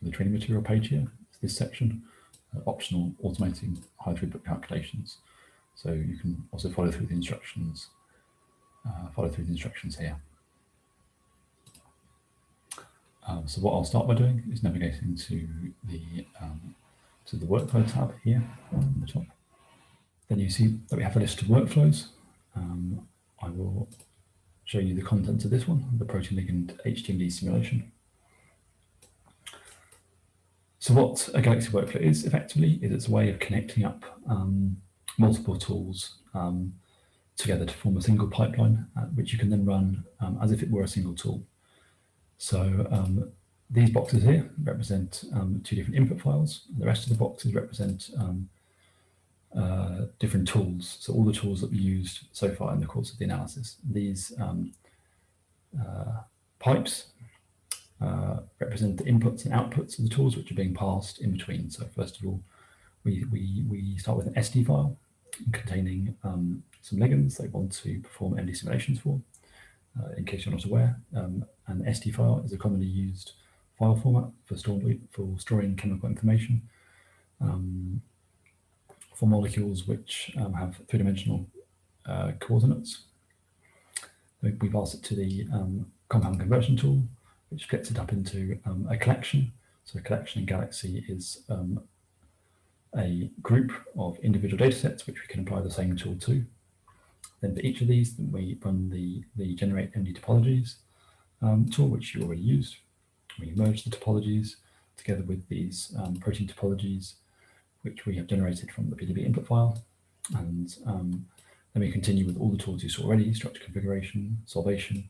the training material page here, it's this section, optional automating high throughput calculations. So you can also follow through the instructions, uh, follow through the instructions here. Um, so what I'll start by doing is navigating to the um, to the workflow tab here on the top. Then you see that we have a list of workflows. Um, I will show you the contents of this one, the protein ligand HTMD simulation. So what a Galaxy workflow is effectively is it's a way of connecting up um, multiple tools um, together to form a single pipeline, uh, which you can then run um, as if it were a single tool. So um, these boxes here represent um, two different input files. The rest of the boxes represent um, uh, different tools. So all the tools that we used so far in the course of the analysis. These uh, pipes uh, represent the inputs and outputs of the tools which are being passed in between. So first of all, we, we, we start with an SD file containing um, some ligands they want to perform MD simulations for. Uh, in case you're not aware, um, an SD file is a commonly used file format for, store, for storing chemical information um, for molecules which um, have three-dimensional uh, coordinates. We've asked it to the um, compound conversion tool, which splits it up into um, a collection. So a collection in Galaxy is um, a group of individual data sets which we can apply the same tool to. Then for each of these, we run the, the generate MD topologies um, tool, which you already used. We merge the topologies together with these um, protein topologies, which we have generated from the PDB input file. And um, then we continue with all the tools you saw already, structure configuration, solvation,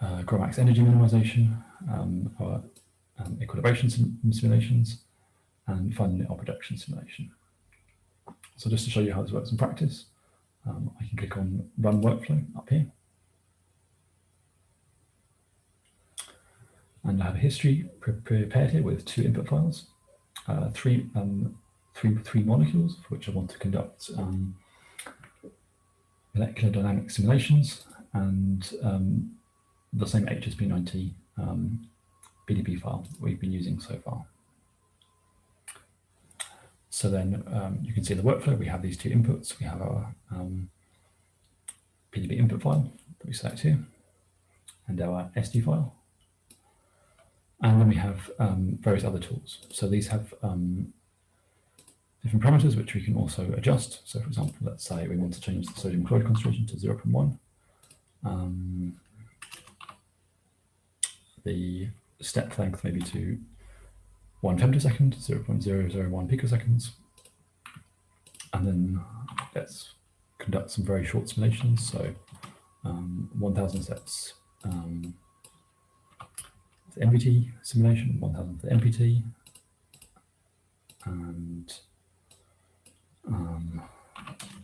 uh, GROMACS energy minimization, um, our um, equilibration sim simulations, and finally our production simulation. So just to show you how this works in practice, um, I can click on Run Workflow up here. And I have a history pre prepared here with two input files, uh, three, um, three, three molecules for which I want to conduct um, molecular dynamic simulations and um, the same HSP90 um, PDB file we've been using so far. So then um, you can see the workflow. We have these two inputs. We have our um, PDB input file that we select here and our SD file. And then we have um, various other tools. So these have um, different parameters which we can also adjust. So for example, let's say we want to change the sodium chloride concentration to 0.1. The step length maybe to one femtosecond, 0 0.001 picoseconds. And then let's conduct some very short simulations. So um, 1000 steps um, the MPT simulation, 1000 for the NPT, and um,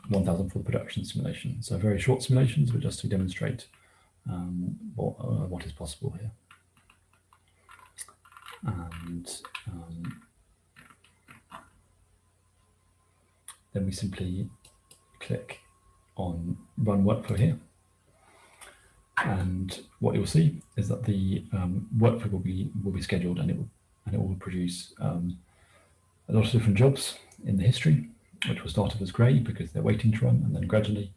1000 for the production simulation. So very short simulations, but just to demonstrate um, what, uh, what is possible here and um, then we simply click on run workflow here and what you'll see is that the um, workflow will be will be scheduled and it will and it will produce um, a lot of different jobs in the history, which will start off as grey because they're waiting to run, and then gradually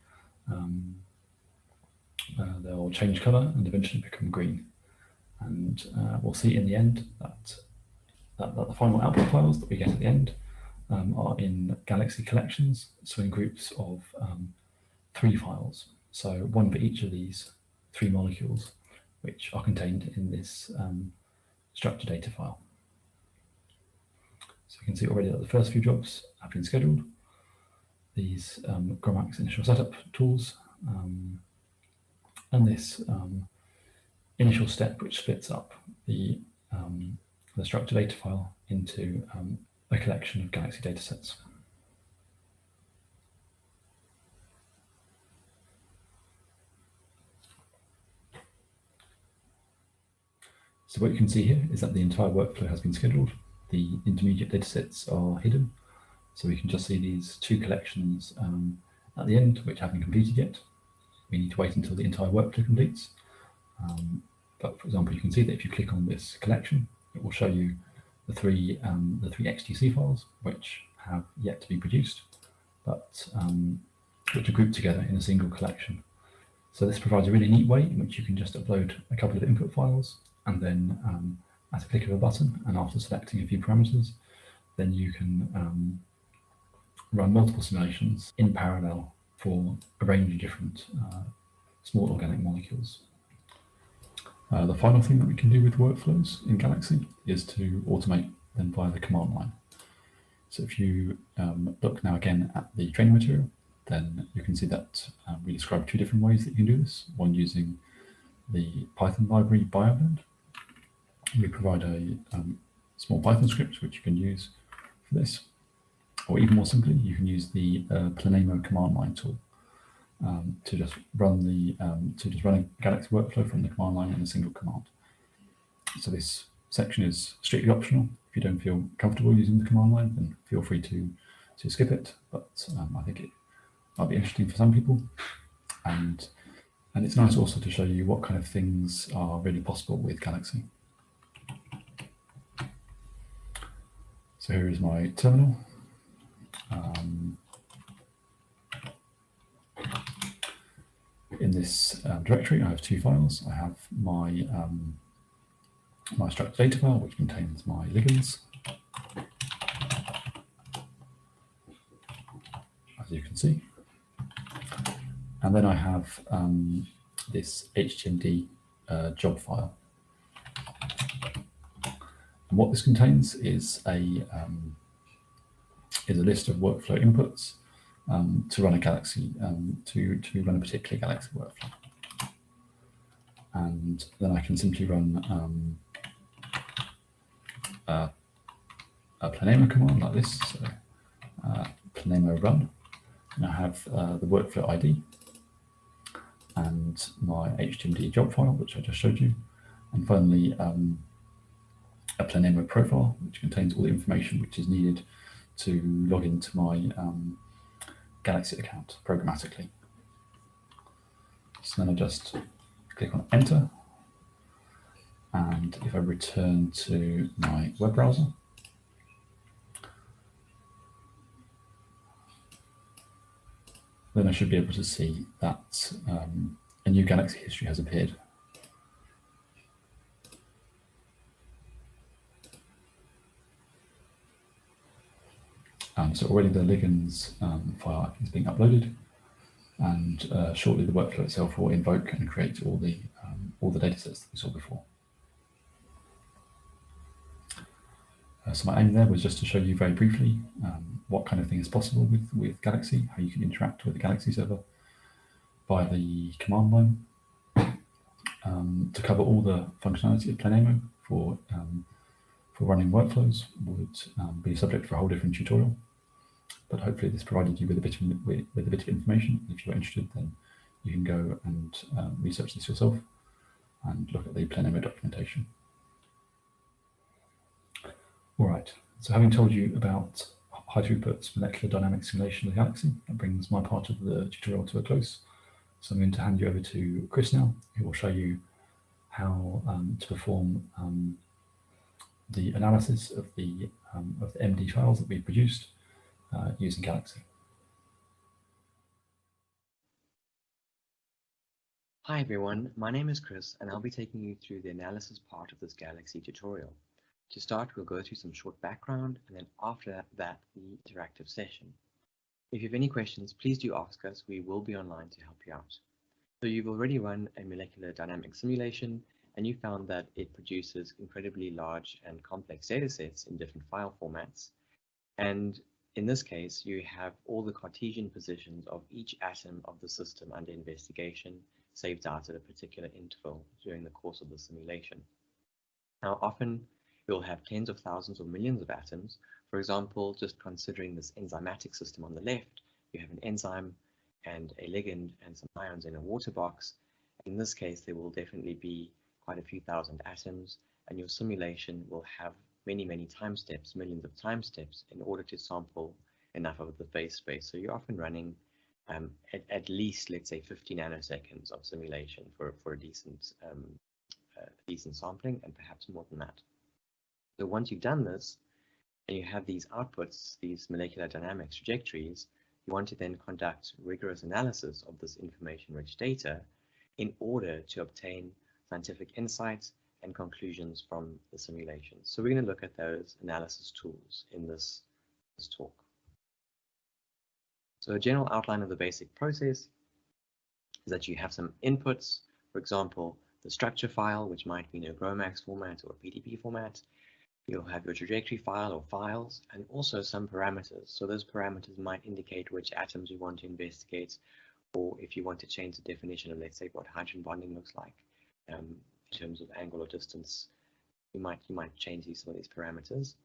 um, uh, they'll change colour and eventually become green. And uh, we'll see in the end that, that, that, the final output files that we get at the end um, are in Galaxy collections, so in groups of um, three files. So one for each of these three molecules, which are contained in this um, structure data file. So you can see already that the first few jobs have been scheduled. These um, GROMACS initial setup tools um, and this um, initial step which splits up the, um, the structure data file into um, a collection of Galaxy datasets. So what you can see here is that the entire workflow has been scheduled. The intermediate datasets are hidden. So we can just see these two collections um, at the end, which haven't completed yet. We need to wait until the entire workflow completes. Um, but for example, you can see that if you click on this collection, it will show you the three um, the three XTC files which have yet to be produced, but um, which are grouped together in a single collection. So this provides a really neat way in which you can just upload a couple of input files and then um, at a click of a button and after selecting a few parameters, then you can um, run multiple simulations in parallel for a range of different uh, small organic molecules. Uh, the final thing that we can do with workflows in Galaxy is to automate them via the command line. So if you um, look now again at the training material, then you can see that um, we describe two different ways that you can do this. One using the Python library BioBlend. We provide a um, small Python script which you can use for this. Or even more simply, you can use the uh, Planemo command line tool um, to just run the um, to just run a Galaxy workflow from the command line in a single command. So this section is strictly optional. If you don't feel comfortable using the command line, then feel free to to skip it. But um, I think it might be interesting for some people, and and it's nice also to show you what kind of things are really possible with Galaxy. So here is my terminal. Um, in this um, directory, I have two files. I have my um, my struct data file, which contains my ligands, as you can see. And then I have um, this HTMD uh, job file. And what this contains is a um, is a list of workflow inputs um, to run a Galaxy, um, to, to run a particular Galaxy workflow. And then I can simply run um, a, a Planemo command like this, so uh, Planemo run, and I have uh, the workflow ID and my HTMD job file, which I just showed you, and finally um, a Planemo profile, which contains all the information which is needed to log into my um, Galaxy account programmatically. So then I just click on enter. And if I return to my web browser, then I should be able to see that um, a new Galaxy history has appeared. Um, so already the ligands um, file is being uploaded, and uh, shortly the workflow itself will invoke and create all the um, all the datasets that we saw before. Uh, so my aim there was just to show you very briefly um, what kind of thing is possible with, with Galaxy, how you can interact with the Galaxy server by the command line um, to cover all the functionality of Planemo for um, for running workflows would um, be subject for a whole different tutorial. But hopefully this provided you with a bit of, with, with a bit of information. If you're interested, then you can go and um, research this yourself and look at the Planemo documentation. All right, so having told you about high throughput molecular dynamics simulation of the galaxy, that brings my part of the tutorial to a close. So I'm going to hand you over to Chris now, who will show you how um, to perform um, the analysis of the um, of the MD files that we produced uh, using Galaxy. Hi everyone, my name is Chris and I'll be taking you through the analysis part of this Galaxy tutorial. To start, we'll go through some short background and then after that, the interactive session. If you have any questions, please do ask us. We will be online to help you out. So you've already run a molecular dynamic simulation and you found that it produces incredibly large and complex data sets in different file formats. And in this case, you have all the Cartesian positions of each atom of the system under investigation saved out at a particular interval during the course of the simulation. Now, often you'll have tens of thousands or millions of atoms. For example, just considering this enzymatic system on the left, you have an enzyme and a ligand and some ions in a water box. In this case, there will definitely be quite a few thousand atoms, and your simulation will have many, many time steps, millions of time steps, in order to sample enough of the phase space. So you're often running um, at, at, least, let's say, 50 nanoseconds of simulation for, for a decent, um, uh, decent sampling, and perhaps more than that. So once you've done this, and you have these outputs, these molecular dynamics trajectories, you want to then conduct rigorous analysis of this information-rich data in order to obtain scientific insights and conclusions from the simulation. So we're going to look at those analysis tools in this, this talk. So a general outline of the basic process is that you have some inputs, for example, the structure file, which might be in a GROMACS format or a PDB format. You'll have your trajectory file or files, and also some parameters. So those parameters might indicate which atoms you want to investigate, or if you want to change the definition of, let's say, what hydrogen bonding looks like um, in terms of angle or distance, you might you might change these some of these parameters.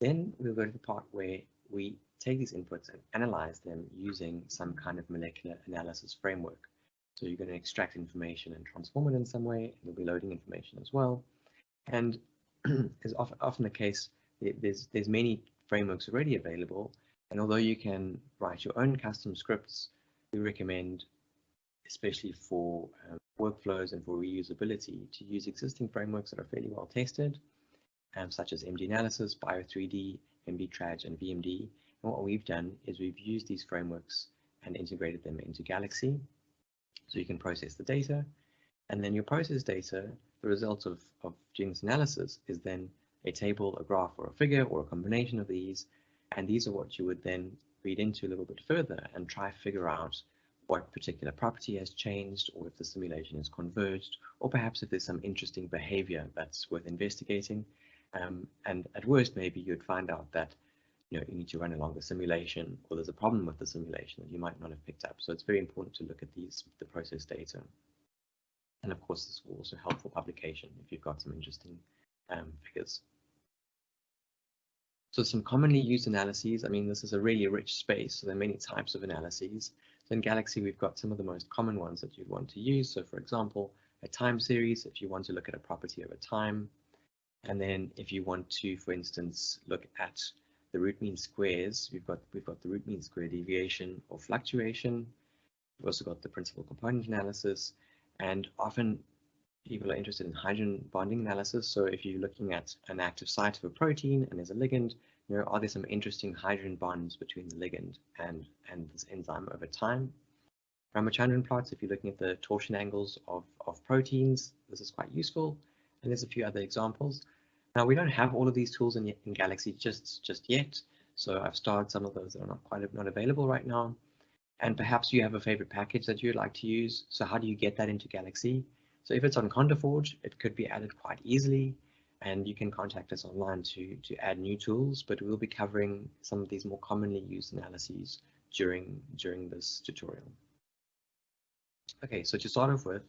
Then we'll go to the part where we take these inputs and analyze them using some kind of molecular analysis framework. So you're going to extract information and transform it in some way. You'll be loading information as well. And as often, often the case, there's, there's many frameworks already available. And although you can write your own custom scripts, we recommend, especially for um, workflows and for reusability, to use existing frameworks that are fairly well tested, um, such as MDAnalysis, Bio3D, MDTraj, and VMD. And what we've done is we've used these frameworks and integrated them into Galaxy. So you can process the data, and then your process data, the result of, of this analysis is then a table, a graph, or a figure, or a combination of these. And these are what you would then read into a little bit further and try figure out what particular property has changed, or if the simulation is converged, or perhaps if there's some interesting behavior that's worth investigating. Um, and at worst, maybe you'd find out that you know you need to run a longer simulation, or there's a problem with the simulation that you might not have picked up. So it's very important to look at these the process data. And of course, this will also help for publication if you've got some interesting um, figures. So some commonly used analyses, I mean, this is a really rich space, so there are many types of analyses. So in Galaxy, we've got some of the most common ones that you'd want to use. So for example, a time series, if you want to look at a property over time, and then if you want to, for instance, look at the root mean squares, we've got we've got the root mean square deviation or fluctuation. We've also got the principal component analysis, and often people are interested in hydrogen bonding analysis. So if you're looking at an active site of a protein and there's a ligand, you know, are there some interesting hydrogen bonds between the ligand and, and this enzyme over time? Ramachandran plots, if you're looking at the torsion angles of, of proteins, this is quite useful. And there's a few other examples. Now we don't have all of these tools in, in Galaxy just, just yet. So I've starred some of those that are not quite not available right now. And perhaps you have a favorite package that you'd like to use. So how do you get that into Galaxy? So if it's on conda-forge, it could be added quite easily. And you can contact us online to, to add new tools, but we'll be covering some of these more commonly used analyses during, during this tutorial. Okay, so to start off with,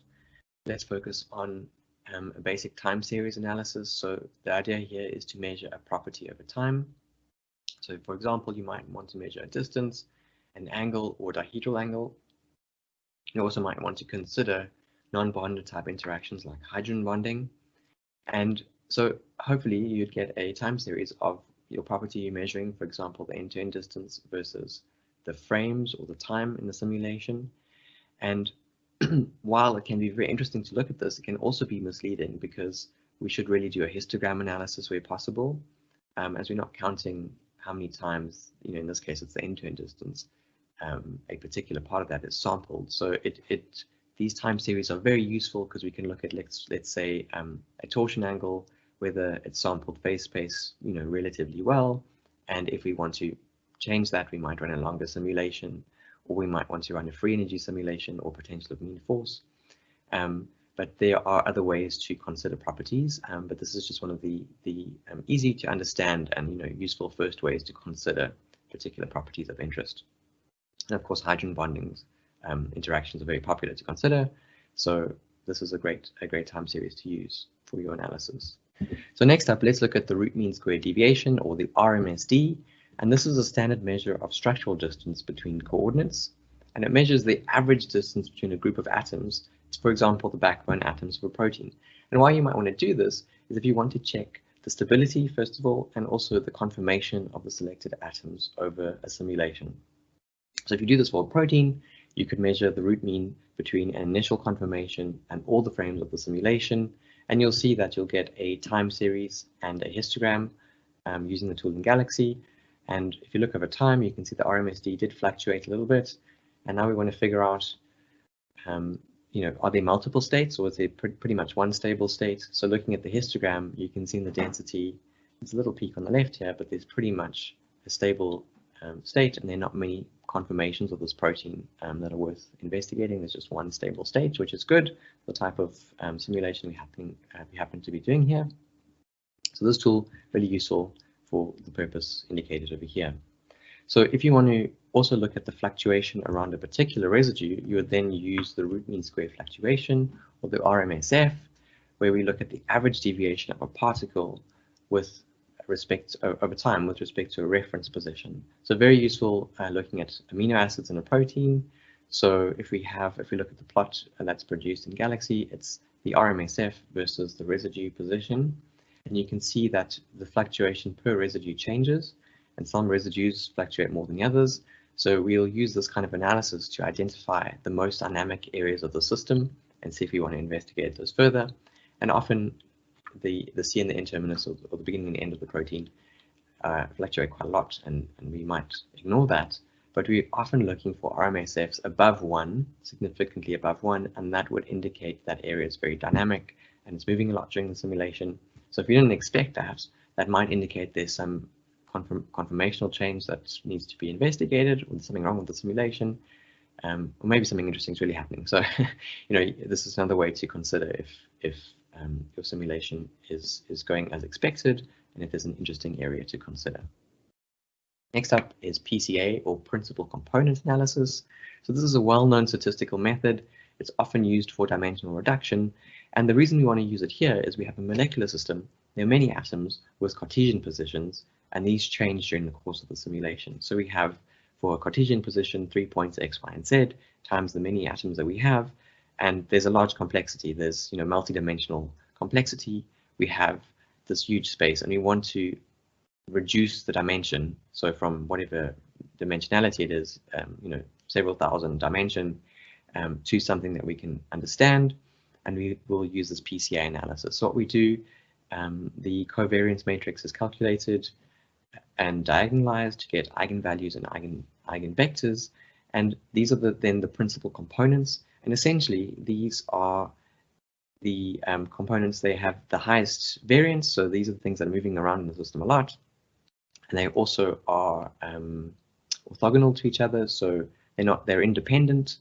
let's focus on um, a basic time series analysis. So the idea here is to measure a property over time. So for example, you might want to measure a distance, an angle or dihedral angle. You also might want to consider non-bonded type interactions like hydrogen bonding. And so hopefully you'd get a time series of your property you're measuring, for example, the end-to-end -end distance versus the frames or the time in the simulation. And while it can be very interesting to look at this, it can also be misleading because we should really do a histogram analysis where possible, um, as we're not counting how many times, you know, in this case, it's the end-to-end distance, um, a particular part of that is sampled. So it, it these time series are very useful because we can look at, let's, let's say, um, a torsion angle, whether it's sampled phase space, you know, relatively well. And if we want to change that, we might run a longer simulation, or we might want to run a free energy simulation or potential of mean force. Um, but there are other ways to consider properties, um, but this is just one of the, the um, easy to understand and you know useful first ways to consider particular properties of interest. And of course, hydrogen bonding um, interactions are very popular to consider. So this is a great, a great time series to use for your analysis. So next up, let's look at the root mean square deviation or the RMSD. And this is a standard measure of structural distance between coordinates. And it measures the average distance between a group of atoms, for example, the backbone atoms of a protein. And why you might want to do this is if you want to check the stability, first of all, and also the conformation of the selected atoms over a simulation. So if you do this for a protein, you could measure the root mean between an initial conformation and all the frames of the simulation, and you'll see that you'll get a time series and a histogram um, using the tool in Galaxy. And if you look over time, you can see the RMSD did fluctuate a little bit. And now we want to figure out, um, you know, are there multiple states or is there pr pretty much one stable state? So looking at the histogram, you can see in the density, it's a little peak on the left here, but there's pretty much a stable state and there are not many conformations of this protein um, that are worth investigating. There's just one stable state, which is good, the type of um, simulation we happen, uh, we happen to be doing here. So this tool really useful for the purpose indicated over here. So if you want to also look at the fluctuation around a particular residue, you would then use the root mean square fluctuation or the RMSF, where we look at the average deviation of a particle with respect over time with respect to a reference position. So very useful uh, looking at amino acids in a protein. So if we have, if we look at the plot that's produced in Galaxy, it's the RMSF versus the residue position. And you can see that the fluctuation per residue changes and some residues fluctuate more than the others. So we'll use this kind of analysis to identify the most dynamic areas of the system and see if we want to investigate those further. And often the, the C and the N terminus or, or the beginning and end of the protein uh, fluctuate quite a lot and, and we might ignore that. But we're often looking for RMSFs above one, significantly above one, and that would indicate that area is very dynamic and it's moving a lot during the simulation. So if you didn't expect that, that might indicate there's some confirm conformational change that needs to be investigated or something wrong with the simulation. Um, or maybe something interesting is really happening. So, you know, this is another way to consider if if um, your simulation is, is going as expected and if there's an interesting area to consider. Next up is PCA or Principal Component Analysis. So this is a well-known statistical method. It's often used for dimensional reduction. And the reason we want to use it here is we have a molecular system. There are many atoms with Cartesian positions, and these change during the course of the simulation. So we have for a Cartesian position, three points x, y, and z times the many atoms that we have, and there's a large complexity. There's you know multi-dimensional complexity. We have this huge space, and we want to reduce the dimension. So from whatever dimensionality it is, um, you know, several thousand dimension um, to something that we can understand, and we will use this PCA analysis. So what we do, um, the covariance matrix is calculated and diagonalized to get eigenvalues and eigen eigenvectors, and these are the, then the principal components. And essentially, these are the um, components, they have the highest variance. So these are the things that are moving around in the system a lot. And they also are um, orthogonal to each other. So they're not, they're independent.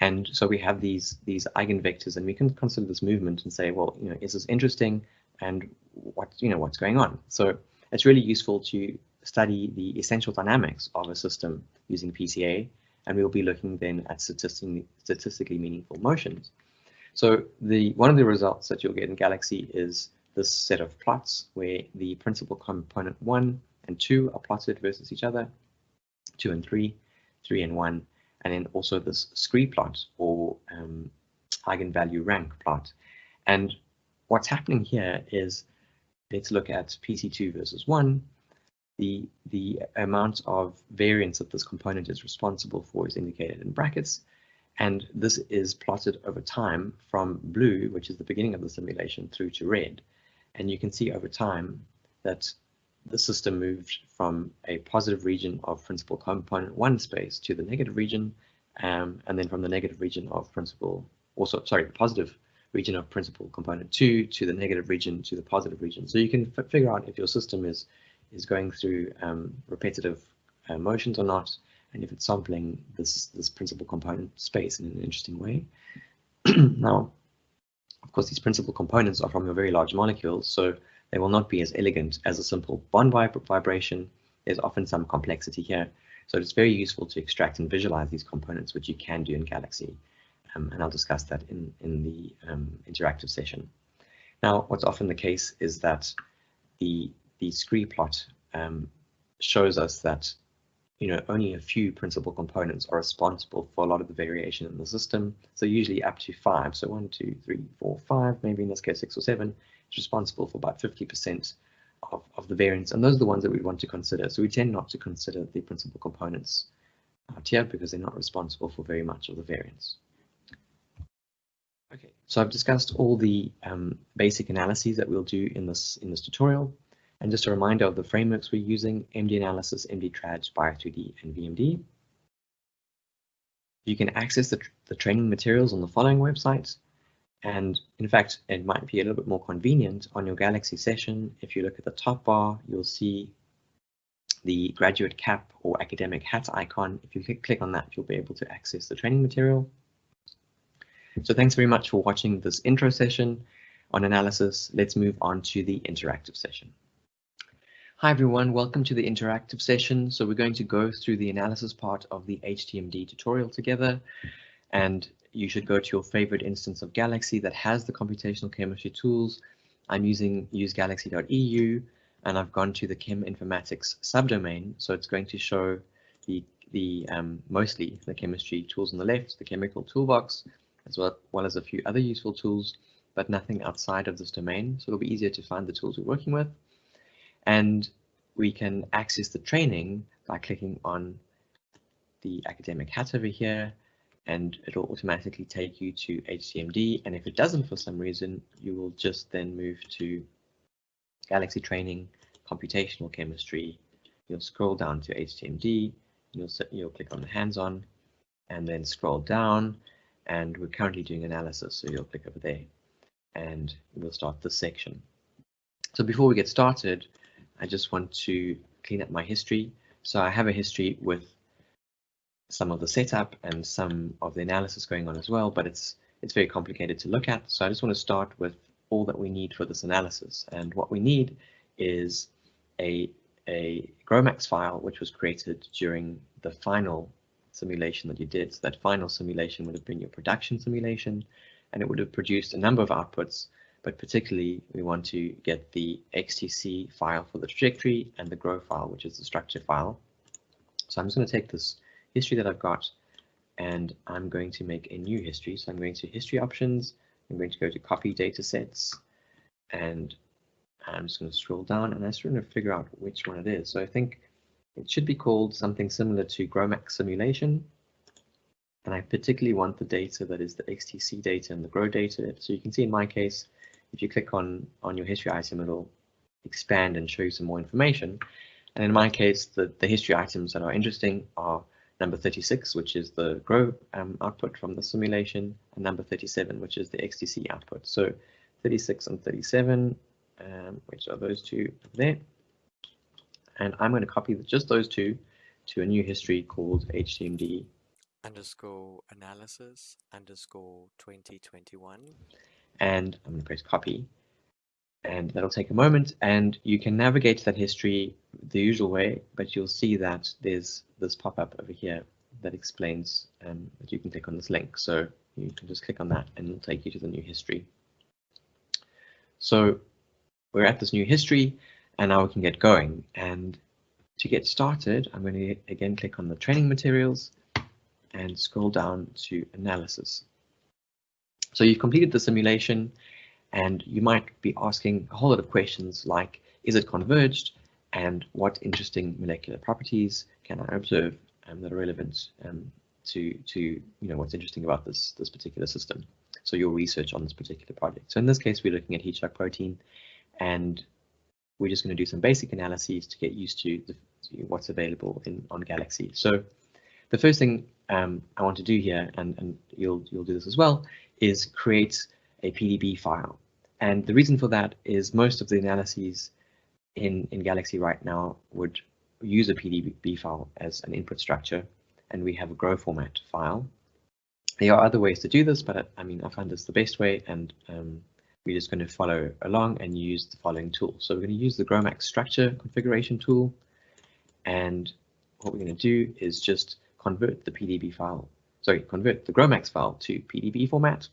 And so we have these, these eigenvectors and we can consider this movement and say, well, you know, is this interesting? And what, you know, what's going on? So it's really useful to study the essential dynamics of a system using PCA and we'll be looking then at statistically, statistically meaningful motions. So the one of the results that you'll get in Galaxy is this set of plots where the principal component 1 and 2 are plotted versus each other, 2 and 3, 3 and 1, and then also this scree plot or um, eigenvalue rank plot. And what's happening here is let's look at PC2 versus 1 the, the amount of variance that this component is responsible for is indicated in brackets. And this is plotted over time from blue, which is the beginning of the simulation, through to red. And you can see over time that the system moved from a positive region of principal component one space to the negative region, um, and then from the negative region of principal, also, sorry, the positive region of principal component two to the negative region to the positive region. So you can figure out if your system is, is going through um, repetitive uh, motions or not, and if it's sampling this, this principal component space in an interesting way. now, of course, these principal components are from your very large molecules, so they will not be as elegant as a simple bond vibration. There's often some complexity here. So it's very useful to extract and visualize these components, which you can do in Galaxy. Um, and I'll discuss that in, in the um, interactive session. Now, what's often the case is that the, the scree plot um, shows us that you know, only a few principal components are responsible for a lot of the variation in the system. So usually up to five. So one, two, three, four, five, maybe in this case six or seven, is responsible for about 50% of, of the variance. And those are the ones that we want to consider. So we tend not to consider the principal components out here because they're not responsible for very much of the variance. Okay, so I've discussed all the um, basic analyses that we'll do in this in this tutorial. And just a reminder of the frameworks we're using, MDAnalysis, MD Trad, Bio3D, and VMD. You can access the, the training materials on the following websites. And in fact, it might be a little bit more convenient on your Galaxy session. If you look at the top bar, you'll see the graduate cap or academic hat icon. If you click on that, you'll be able to access the training material. So thanks very much for watching this intro session on analysis. Let's move on to the interactive session. Hi everyone, welcome to the interactive session. So we're going to go through the analysis part of the HTMD tutorial together. And you should go to your favorite instance of Galaxy that has the computational chemistry tools. I'm using usegalaxy.eu and I've gone to the cheminformatics subdomain. So it's going to show the, the um, mostly the chemistry tools on the left, the chemical toolbox, as well, well as a few other useful tools, but nothing outside of this domain. So it'll be easier to find the tools we're working with. And we can access the training by clicking on the academic hat over here and it'll automatically take you to HTMD. And if it doesn't for some reason, you will just then move to Galaxy Training, Computational Chemistry. You'll scroll down to HTMD. You'll, you'll click on the hands-on and then scroll down. And we're currently doing analysis, so you'll click over there and we'll start this section. So before we get started, I just want to clean up my history. So I have a history with some of the setup and some of the analysis going on as well, but it's it's very complicated to look at. So I just want to start with all that we need for this analysis. And what we need is a, a GROMACS file, which was created during the final simulation that you did. So that final simulation would have been your production simulation, and it would have produced a number of outputs but particularly we want to get the XTC file for the trajectory and the GRO file, which is the structure file. So I'm just going to take this history that I've got and I'm going to make a new history. So I'm going to history options. I'm going to go to copy data sets and I'm just going to scroll down and I'm just going to figure out which one it is. So I think it should be called something similar to GROMACS simulation. And I particularly want the data that is the XTC data and the GRO data. So you can see in my case, if you click on, on your history item, it'll expand and show you some more information. And in my case, the, the history items that are interesting are number 36, which is the GRO um, output from the simulation, and number 37, which is the XTC output. So 36 and 37, um, which are those two there. And I'm going to copy just those two to a new history called HTMD underscore analysis underscore 2021 and I'm going to press copy. And that'll take a moment and you can navigate to that history the usual way but you'll see that there's this pop-up over here that explains um, that you can click on this link. So you can just click on that and it'll take you to the new history. So we're at this new history and now we can get going. And to get started I'm going to again click on the training materials and scroll down to analysis so you've completed the simulation and you might be asking a whole lot of questions like, is it converged? And what interesting molecular properties can I observe um, that are relevant um, to, to you know, what's interesting about this, this particular system? So your research on this particular project. So in this case, we're looking at heat shock protein and we're just going to do some basic analyses to get used to, the, to what's available in on Galaxy. So the first thing um, I want to do here, and, and you'll you'll do this as well, is create a PDB file. And the reason for that is most of the analyses in, in Galaxy right now would use a PDB file as an input structure, and we have a GRO format file. There are other ways to do this, but I mean, I find this the best way, and um, we're just going to follow along and use the following tool. So we're going to use the GROMACS structure configuration tool, and what we're going to do is just convert the PDB file, sorry, convert the GROMACS file to PDB format.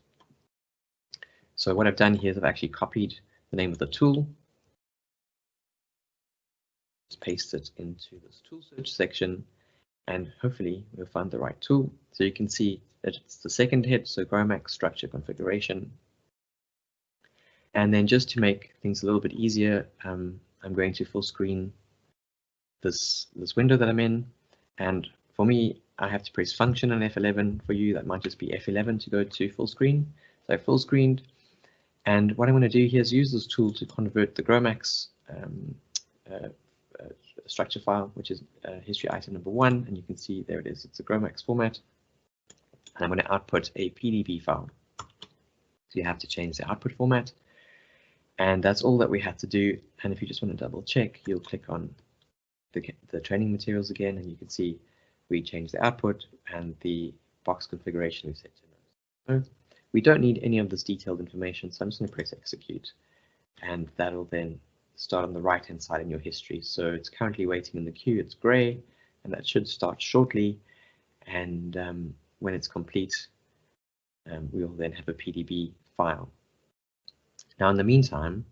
So what I've done here is I've actually copied the name of the tool, just paste it into this tool search section, and hopefully we'll find the right tool. So you can see that it's the second hit, so GROMACS structure configuration. And then just to make things a little bit easier, um, I'm going to full screen this, this window that I'm in. And for me, I have to press function on F11. For you, that might just be F11 to go to full screen. So full screened. And what I'm going to do here is use this tool to convert the GROMACS um, uh, uh, structure file, which is uh, history item number one. And you can see there it is. It's a GROMACS format. And I'm going to output a PDB file. So you have to change the output format. And that's all that we have to do. And if you just want to double check, you'll click on the, the training materials again, and you can see we change the output and the box configuration we set to no. We don't need any of this detailed information, so I'm just going to press execute. And that'll then start on the right hand side in your history. So it's currently waiting in the queue, it's gray, and that should start shortly. And um, when it's complete, um, we will then have a PDB file. Now, in the meantime,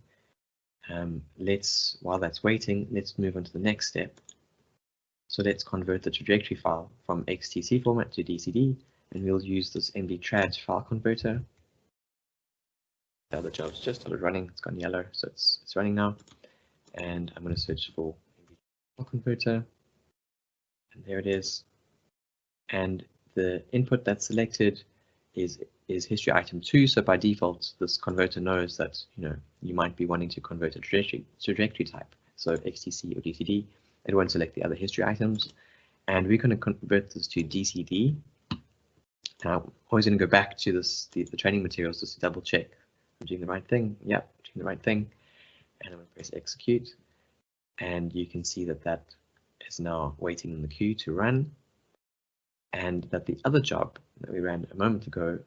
um, let's, while that's waiting, let's move on to the next step. So let's convert the trajectory file from XTC format to DCD, and we'll use this MD file converter. The other job's just started running, it's gone yellow, so it's, it's running now. And I'm going to search for file converter, and there it is. And the input that's selected is is history item two. So by default, this converter knows that you know you might be wanting to convert a trajectory, trajectory type, so XTC or DCD. It won't select the other history items, and we're going to convert this to DCD. Now, I'm always going to go back to this the, the training materials just to double check I'm doing the right thing. Yep, doing the right thing, and I'm going to press execute, and you can see that that is now waiting in the queue to run, and that the other job that we ran a moment ago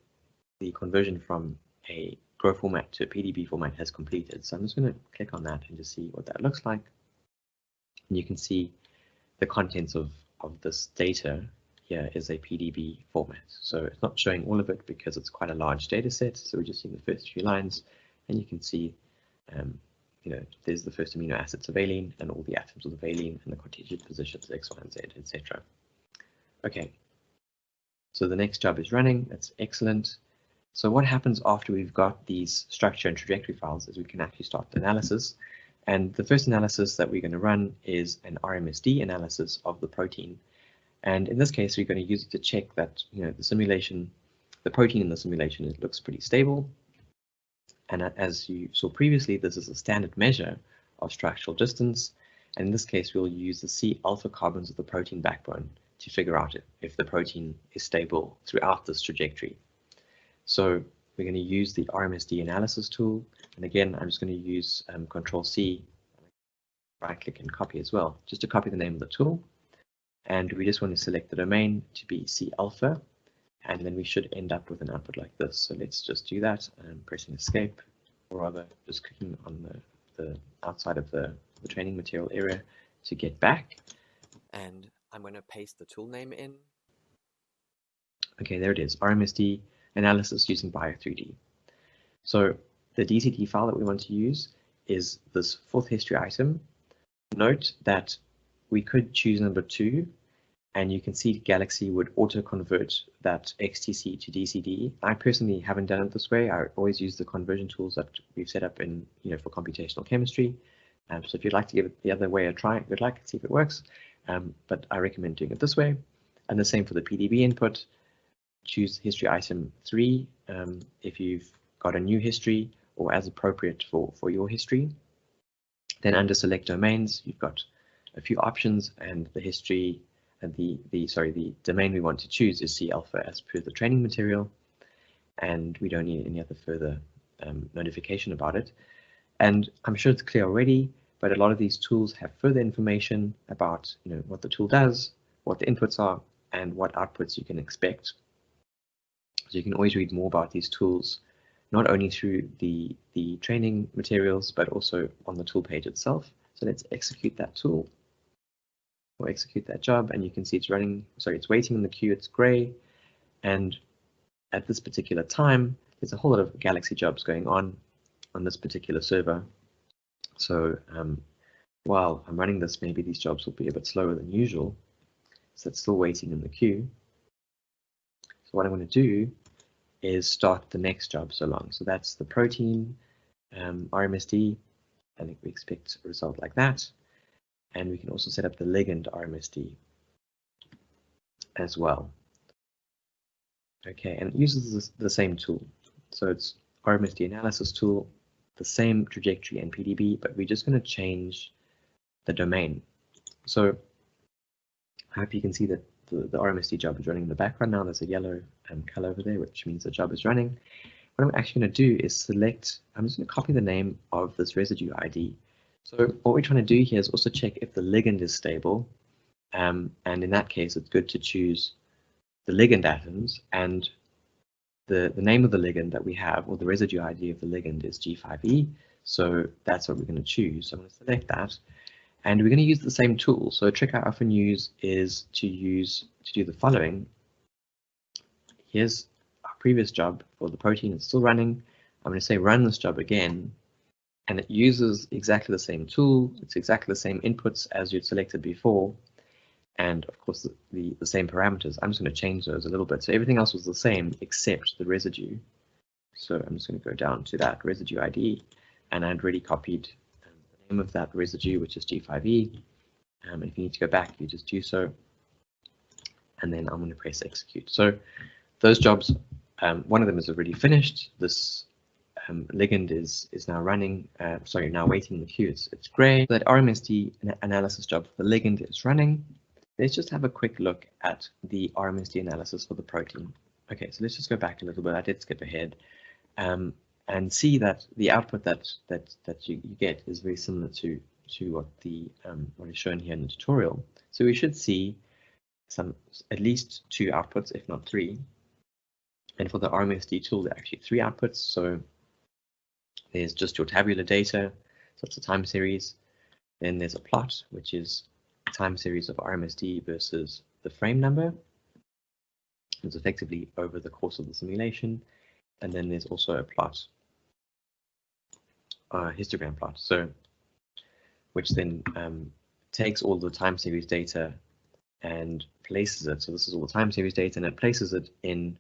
the conversion from a GRO format to a PDB format has completed. So I'm just going to click on that and just see what that looks like. And you can see the contents of, of this data here is a PDB format. So it's not showing all of it because it's quite a large data set. So we're just seeing the first few lines and you can see, um, you know, there's the first amino acids of valine and all the atoms of the valine and the contingent positions X, Y, and Z, etc. Okay, so the next job is running. That's excellent. So what happens after we've got these structure and trajectory files is we can actually start the analysis. And the first analysis that we're going to run is an RMSD analysis of the protein. And in this case, we're going to use it to check that you know the simulation, the protein in the simulation, it looks pretty stable. And as you saw previously, this is a standard measure of structural distance. And in this case, we'll use the C alpha carbons of the protein backbone to figure out if, if the protein is stable throughout this trajectory. So we're going to use the RMSD analysis tool. And again, I'm just going to use um, Control C, right click and copy as well, just to copy the name of the tool. And we just want to select the domain to be C alpha. And then we should end up with an output like this. So let's just do that and pressing escape, or rather just clicking on the, the outside of the, the training material area to get back. And I'm going to paste the tool name in. Okay, there it is, RMSD analysis using Bio3D. So the DCD file that we want to use is this fourth history item. Note that we could choose number two, and you can see Galaxy would auto-convert that XTC to DCD. I personally haven't done it this way. I always use the conversion tools that we've set up in, you know, for computational chemistry. Um, so if you'd like to give it the other way a try, good luck, see if it works. Um, but I recommend doing it this way. And the same for the PDB input choose history item three um, if you've got a new history or as appropriate for, for your history. Then under select domains, you've got a few options and the history and the, the sorry, the domain we want to choose is C alpha as per the training material. And we don't need any other further um, notification about it. And I'm sure it's clear already, but a lot of these tools have further information about you know what the tool does, what the inputs are, and what outputs you can expect. So you can always read more about these tools, not only through the, the training materials, but also on the tool page itself. So let's execute that tool or execute that job and you can see it's running, sorry, it's waiting in the queue, it's gray. And at this particular time, there's a whole lot of Galaxy jobs going on on this particular server. So um, while I'm running this, maybe these jobs will be a bit slower than usual. So it's still waiting in the queue. So what I'm going to do is start the next job so long. So that's the protein um, RMSD. I think we expect a result like that. And we can also set up the ligand RMSD as well. Okay, and it uses the same tool. So it's RMSD analysis tool, the same trajectory and PDB, but we're just going to change the domain. So I hope you can see that the, the RMSD job is running in the background now. There's a yellow um, color over there, which means the job is running. What I'm actually going to do is select, I'm just going to copy the name of this residue ID. So what we're trying to do here is also check if the ligand is stable. Um, and in that case, it's good to choose the ligand atoms and the, the name of the ligand that we have, or the residue ID of the ligand is G5E. So that's what we're going to choose. So I'm going to select that. And we're going to use the same tool. So a trick I often use is to use to do the following. Here's our previous job for the protein. It's still running. I'm going to say run this job again. And it uses exactly the same tool. It's exactly the same inputs as you'd selected before. And of course, the, the, same parameters. I'm just going to change those a little bit. So everything else was the same except the residue. So I'm just going to go down to that residue ID. And I'd already copied the name of that residue, which is G5E. Um, if you need to go back, you just do so. And then I'm going to press execute. So those jobs, um, one of them is already finished. This um, ligand is is now running, uh, sorry, now waiting in the queue. It's, it's gray. That RMSD analysis job for the ligand is running. Let's just have a quick look at the RMSD analysis for the protein. Okay, so let's just go back a little bit. I did skip ahead. Um, and see that the output that that that you, you get is very similar to to what the um, what is shown here in the tutorial. So we should see some at least two outputs, if not three. And for the RMSD tool, there are actually three outputs. So there's just your tabular data, so it's a time series. Then there's a plot, which is a time series of RMSD versus the frame number. It's effectively over the course of the simulation. And then there's also a plot uh, histogram plot. So, which then um, takes all the time series data and places it. So this is all the time series data, and it places it in,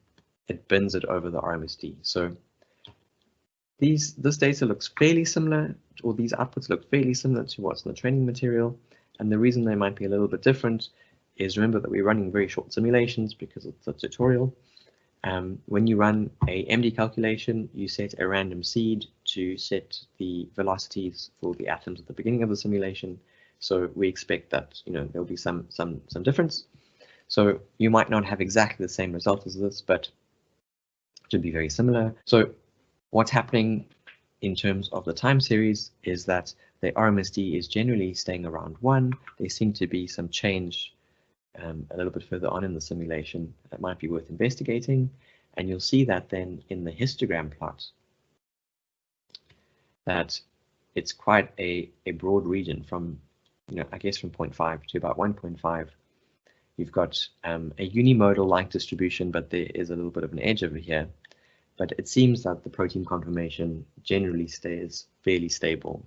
it bins it over the RMSD. So these this data looks fairly similar, or these outputs look fairly similar to what's in the training material. And the reason they might be a little bit different is remember that we're running very short simulations because it's a tutorial. Um, when you run a MD calculation, you set a random seed to set the velocities for the atoms at the beginning of the simulation. So we expect that you know there'll be some some some difference. So you might not have exactly the same result as this, but should be very similar. So what's happening in terms of the time series is that the RMSD is generally staying around one. There seem to be some change um, a little bit further on in the simulation that might be worth investigating. And you'll see that then in the histogram plot that it's quite a, a broad region from, you know, I guess from 0.5 to about 1.5. You've got um, a unimodal like distribution, but there is a little bit of an edge over here. But it seems that the protein conformation generally stays fairly stable,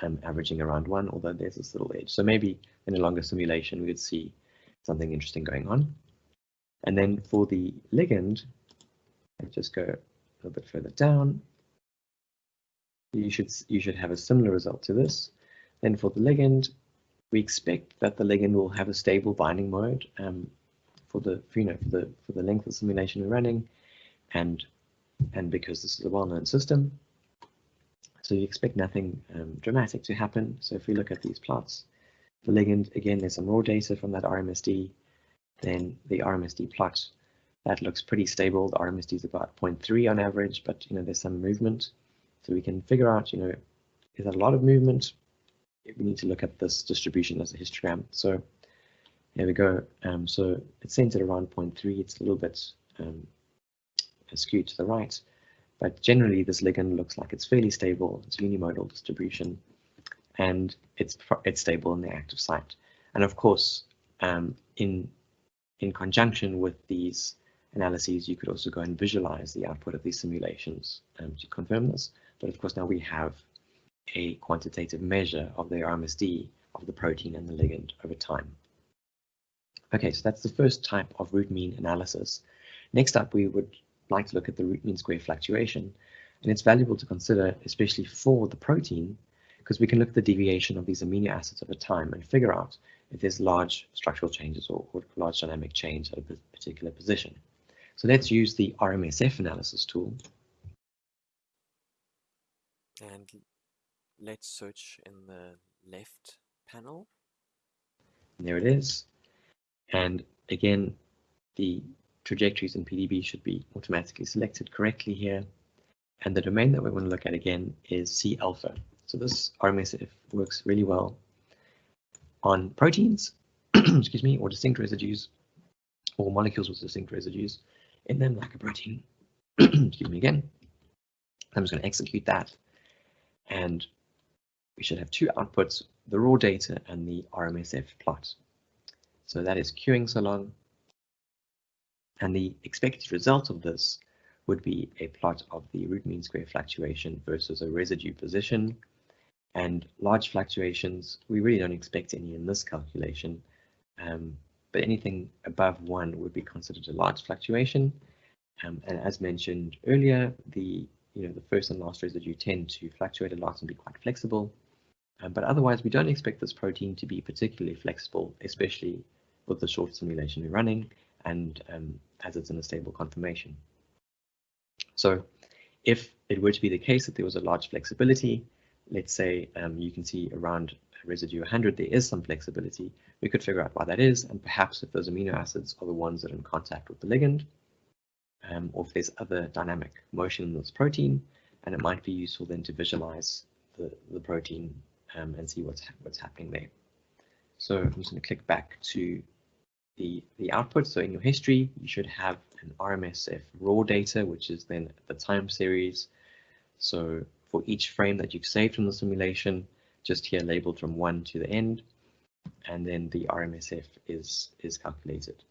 um, averaging around one, although there's this little edge. So maybe in a longer simulation, we could see something interesting going on. And then for the ligand, I just go a little bit further down. You should you should have a similar result to this. Then for the ligand, we expect that the ligand will have a stable binding mode um, for the you know for the for the length of simulation we're running, and and because this is a well-known system. So you expect nothing um, dramatic to happen. So if we look at these plots, the ligand, again, there's some raw data from that RMSD, then the RMSD plot, that looks pretty stable. The RMSD is about 0.3 on average, but you know there's some movement. So we can figure out, you know, is that a lot of movement? We need to look at this distribution as a histogram. So there we go. Um, so it's centered around 0.3. It's a little bit um, skewed to the right, but generally this ligand looks like it's fairly stable. It's unimodal distribution, and it's it's stable in the active site. And of course, um, in in conjunction with these analyses, you could also go and visualize the output of these simulations um, to confirm this. But of course, now we have a quantitative measure of the RMSD of the protein and the ligand over time. Okay, so that's the first type of root mean analysis. Next up, we would like to look at the root mean square fluctuation. And it's valuable to consider, especially for the protein, because we can look at the deviation of these amino acids over time and figure out if there's large structural changes or, or large dynamic change at a particular position. So let's use the RMSF analysis tool. And let's search in the left panel. And there it is. And again, the trajectories in PDB should be automatically selected correctly here. And the domain that we want to look at again is C alpha. So this RMSF works really well on proteins, excuse me, or distinct residues, or molecules with distinct residues in them like a protein. excuse me again. I'm just going to execute that. And we should have two outputs, the raw data and the RMSF plot. So that is queuing so long. And the expected result of this would be a plot of the root mean square fluctuation versus a residue position. And large fluctuations, we really don't expect any in this calculation. Um, but anything above one would be considered a large fluctuation. Um, and as mentioned earlier, the you know the first and last residue tend to fluctuate a lot and be quite flexible. Um, but otherwise, we don't expect this protein to be particularly flexible, especially with the short simulation we're running and um, as it's in a stable conformation. So if it were to be the case that there was a large flexibility, let's say um, you can see around residue 100 there is some flexibility, we could figure out why that is and perhaps if those amino acids are the ones that are in contact with the ligand um, or if there's other dynamic motion in this protein and it might be useful then to visualize the, the protein um, and see what's, what's happening there. So I'm just going to click back to the, the output. So in your history, you should have an RMSF raw data, which is then the time series. So for each frame that you've saved from the simulation, just here labeled from one to the end, and then the RMSF is, is calculated.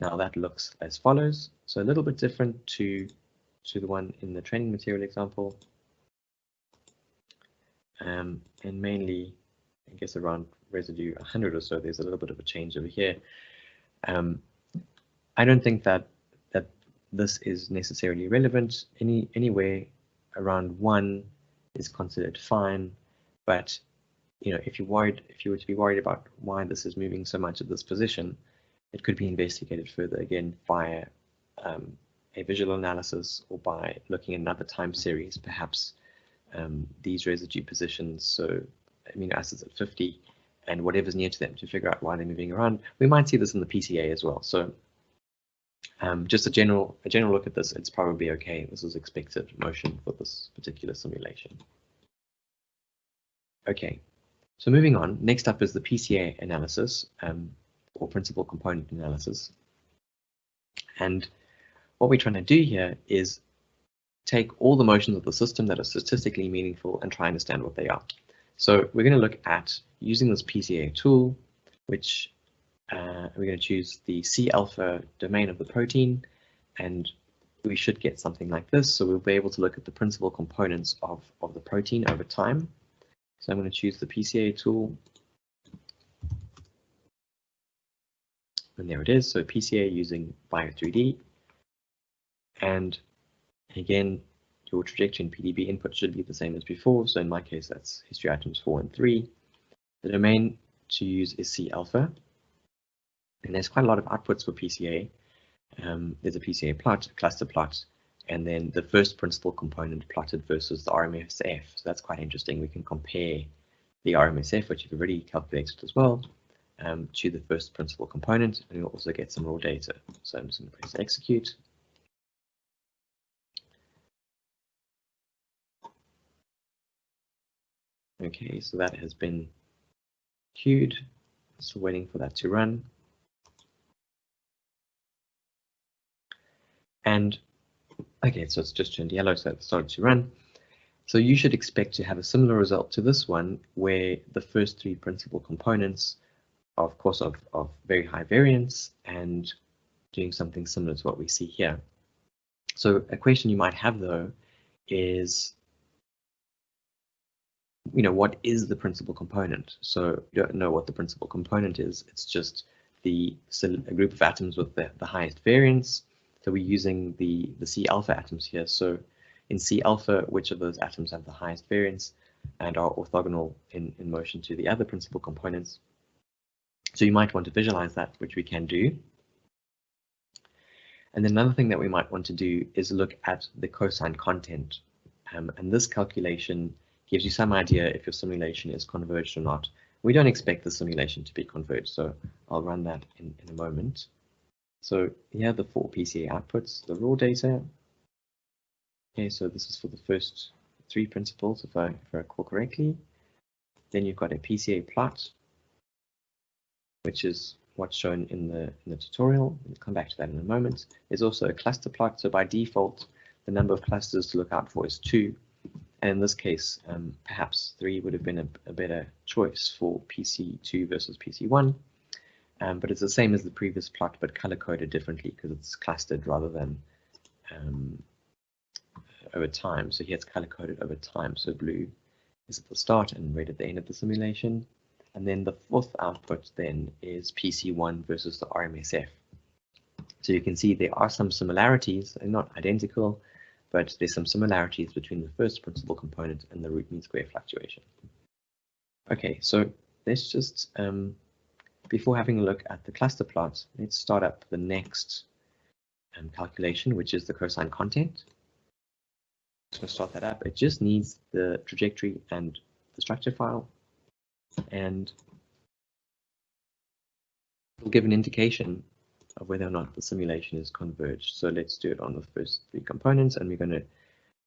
Now that looks as follows. So a little bit different to, to the one in the training material example. Um, and mainly, I guess around residue 100 or so, there's a little bit of a change over here. Um, I don't think that that this is necessarily relevant. Any anywhere around one is considered fine, but you know if you're worried, if you were to be worried about why this is moving so much at this position, it could be investigated further again via um, a visual analysis or by looking at another time series, perhaps um, these residue positions. So amino acids at 50 and whatever's near to them to figure out why they're moving around. We might see this in the PCA as well. So um, just a general a general look at this, it's probably okay. This is expected motion for this particular simulation. Okay, so moving on, next up is the PCA analysis um, or principal component analysis. And what we're trying to do here is take all the motions of the system that are statistically meaningful and try and understand what they are. So we're going to look at using this PCA tool, which uh, we're going to choose the C alpha domain of the protein, and we should get something like this. So we'll be able to look at the principal components of, of the protein over time. So I'm going to choose the PCA tool. And there it is. So PCA using Bio3D. And again, your trajectory and PDB input should be the same as before. So in my case, that's history items four and three. The domain to use is C alpha. And there's quite a lot of outputs for PCA. Um, there's a PCA plot, a cluster plot, and then the first principal component plotted versus the RMSF. So that's quite interesting. We can compare the RMSF, which you've already calculated as well, um, to the first principal component, and you'll also get some raw data. So I'm just going to press execute. Okay, so that has been queued. So waiting for that to run. And okay, so it's just turned yellow, so it started to run. So you should expect to have a similar result to this one, where the first three principal components, are, of course, of, of very high variance and doing something similar to what we see here. So a question you might have, though, is you know, what is the principal component? So you don't know what the principal component is. It's just the a group of atoms with the, the highest variance. So we're using the, the C alpha atoms here. So in C alpha, which of those atoms have the highest variance and are orthogonal in, in motion to the other principal components. So you might want to visualize that, which we can do. And then another thing that we might want to do is look at the cosine content. Um, and this calculation gives you some idea if your simulation is converged or not. We don't expect the simulation to be converged, so I'll run that in, in a moment. So here are the four PCA outputs, the raw data. Okay, so this is for the first three principles, if I, if I recall correctly. Then you've got a PCA plot, which is what's shown in the in the tutorial. We'll come back to that in a moment. There's also a cluster plot, so by default, the number of clusters to look out for is two. And in this case, um, perhaps 3 would have been a, a, better choice for PC2 versus PC1. Um, but it's the same as the previous plot, but color-coded differently because it's clustered rather than um, over time. So here it's color-coded over time. So blue is at the start and red at the end of the simulation. And then the fourth output then is PC1 versus the RMSF. So you can see there are some similarities, they're not identical, but there's some similarities between the first principal component and the root mean square fluctuation. Okay, so let's just, um, before having a look at the cluster plot, let's start up the next um, calculation, which is the cosine content. So to start that up. It just needs the trajectory and the structure file, and it'll give an indication of whether or not the simulation is converged. So let's do it on the first three components and we're going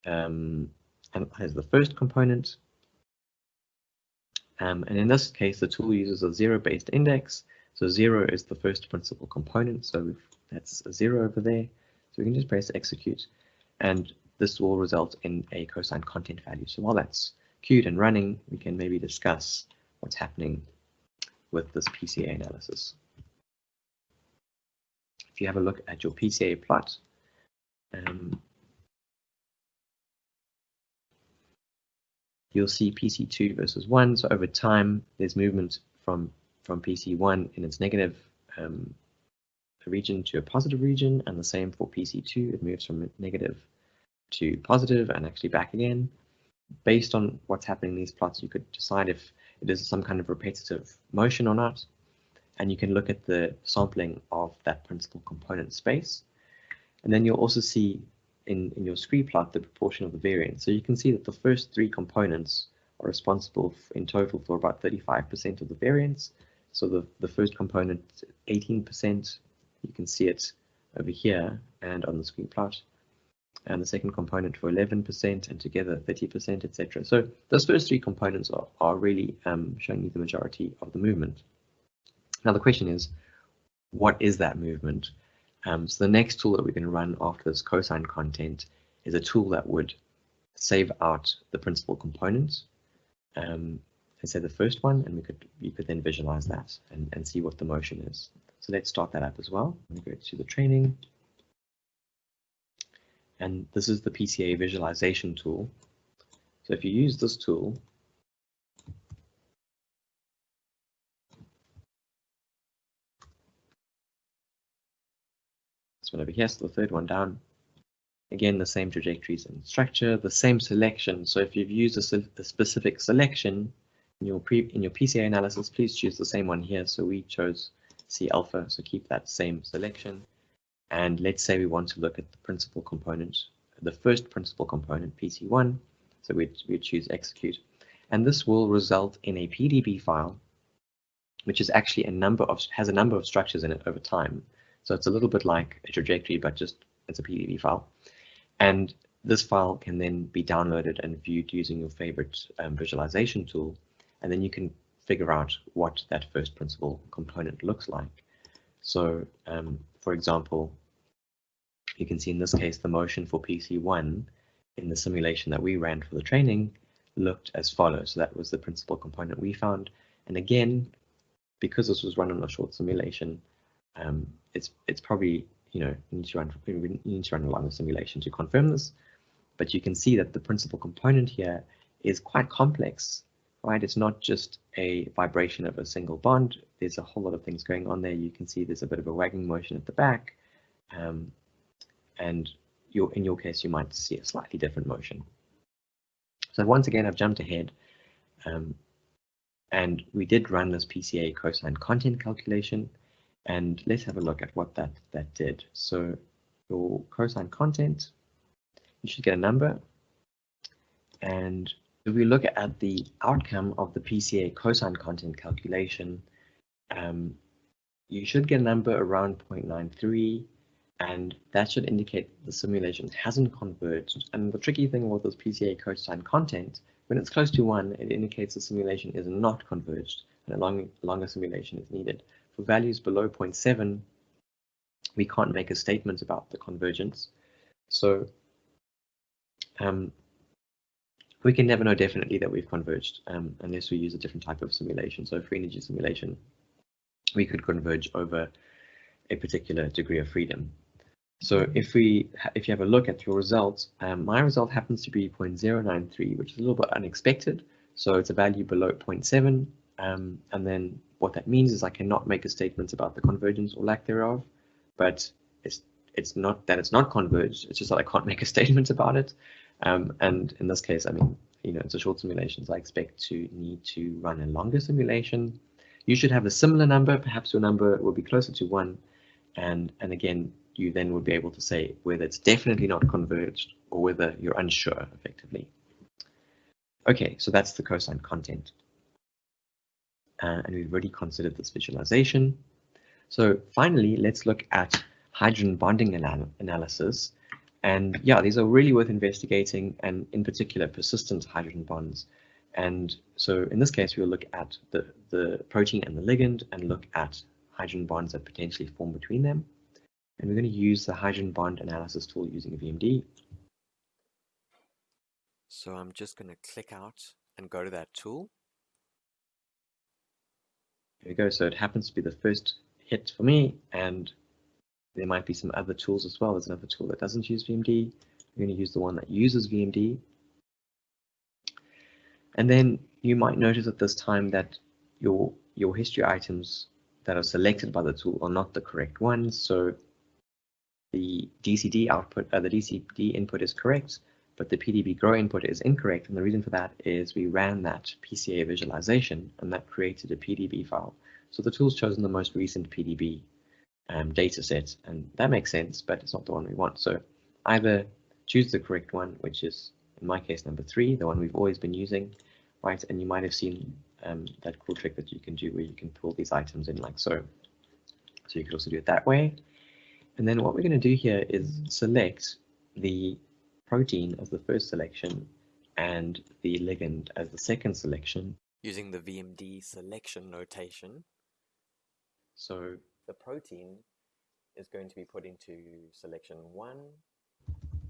to um, analyze the first component. Um, and in this case, the tool uses a zero-based index. So zero is the first principal component. So that's a zero over there. So we can just press execute and this will result in a cosine content value. So while that's queued and running, we can maybe discuss what's happening with this PCA analysis if you have a look at your PCA plot, um, you'll see PC2 versus 1. So over time, there's movement from, from PC1 in its negative um, region to a positive region, and the same for PC2. It moves from negative to positive and actually back again. Based on what's happening in these plots, you could decide if it is some kind of repetitive motion or not and you can look at the sampling of that principal component space. And then you'll also see in, in your scree plot the proportion of the variance. So you can see that the first three components are responsible in total for about 35% of the variance. So the, the first component, 18%, you can see it over here and on the scree plot. And the second component for 11% and together 30%, etc. So those first three components are, are really um, showing you the majority of the movement. Now the question is, what is that movement? Um, so the next tool that we can run after this cosine content is a tool that would save out the principal components. Um, let's say the first one, and we could you could then visualize that and, and see what the motion is. So let's start that up as well. We go to the training. And this is the PCA visualization tool. So if you use this tool, this one over here, so the third one down. Again, the same trajectories and structure, the same selection. So if you've used a, a specific selection in your pre in your PCA analysis, please choose the same one here. So we chose C alpha, so keep that same selection. And let's say we want to look at the principal component the first principal component, PC1. So we'd, we'd choose execute. And this will result in a PDB file, which is actually a number of, has a number of structures in it over time. So it's a little bit like a trajectory, but just it's a PDB file. And this file can then be downloaded and viewed using your favorite um, visualization tool. And then you can figure out what that first principal component looks like. So um, for example, you can see in this case, the motion for PC1 in the simulation that we ran for the training looked as follows. So that was the principal component we found. And again, because this was run on a short simulation, um, it's it's probably you know you need to run you need to run a longer simulation to confirm this. But you can see that the principal component here is quite complex, right? It's not just a vibration of a single bond. There's a whole lot of things going on there. You can see there's a bit of a wagging motion at the back. Um, and your, in your case, you might see a slightly different motion. So once again, I've jumped ahead um, and we did run this PCA cosine content calculation and let's have a look at what that, that did. So your cosine content, you should get a number and if we look at the outcome of the PCA cosine content calculation, um, you should get a number around 0.93 and that should indicate the simulation hasn't converged. And the tricky thing with this PCA cosine content, when it's close to one, it indicates the simulation is not converged and a long, longer simulation is needed. Values below 0.7, we can't make a statement about the convergence. So um, we can never know definitely that we've converged um, unless we use a different type of simulation. So free energy simulation, we could converge over a particular degree of freedom. So if we if you have a look at your results, um, my result happens to be 0.093, which is a little bit unexpected. So it's a value below 0.7. Um, and then what that means is I cannot make a statement about the convergence or lack thereof, but it's it's not that it's not converged, it's just that I can't make a statement about it. Um, and in this case, I mean, you know, it's a short simulation, so I expect to need to run a longer simulation. You should have a similar number, perhaps your number will be closer to one. And, and again, you then would be able to say whether it's definitely not converged or whether you're unsure effectively. Okay, so that's the cosine content. Uh, and we've already considered this visualization. So finally, let's look at hydrogen bonding anal analysis. And yeah, these are really worth investigating and in particular persistent hydrogen bonds. And so in this case, we'll look at the, the protein and the ligand and look at hydrogen bonds that potentially form between them. And we're going to use the hydrogen bond analysis tool using VMD. So I'm just going to click out and go to that tool. There we go. So it happens to be the first hit for me, and there might be some other tools as well. There's another tool that doesn't use VMD. We're going to use the one that uses VMD. And then you might notice at this time that your your history items that are selected by the tool are not the correct ones. So the DCD output, uh, the DCD input is correct, but the PDB GRO input is incorrect. And the reason for that is we ran that PCA visualization and that created a PDB file. So the tool's chosen the most recent PDB um, data set, and that makes sense, but it's not the one we want. So either choose the correct one, which is in my case number three, the one we've always been using, right? And you might have seen um, that cool trick that you can do where you can pull these items in like so. So you could also do it that way. And then what we're going to do here is select the protein as the first selection and the ligand as the second selection. Using the VMD selection notation. So the protein is going to be put into selection one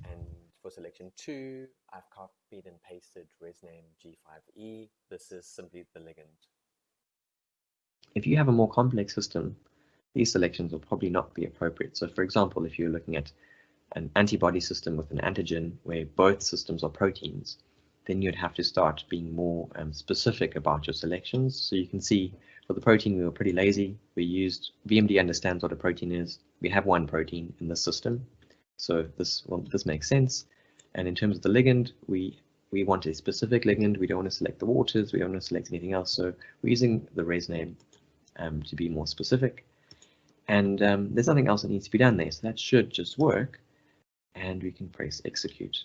and for selection two, I've copied and pasted resname G5E. This is simply the ligand. If you have a more complex system, these selections will probably not be appropriate. So for example, if you're looking at an antibody system with an antigen where both systems are proteins, then you'd have to start being more um, specific about your selections. So you can see for the protein, we were pretty lazy. We used VMD understands what a protein is. We have one protein in the system. So this well, this makes sense. And in terms of the ligand, we we want a specific ligand. We don't want to select the waters. We don't want to select anything else. So we're using the res name um, to be more specific. And um, there's nothing else that needs to be done there. So that should just work. And we can press execute.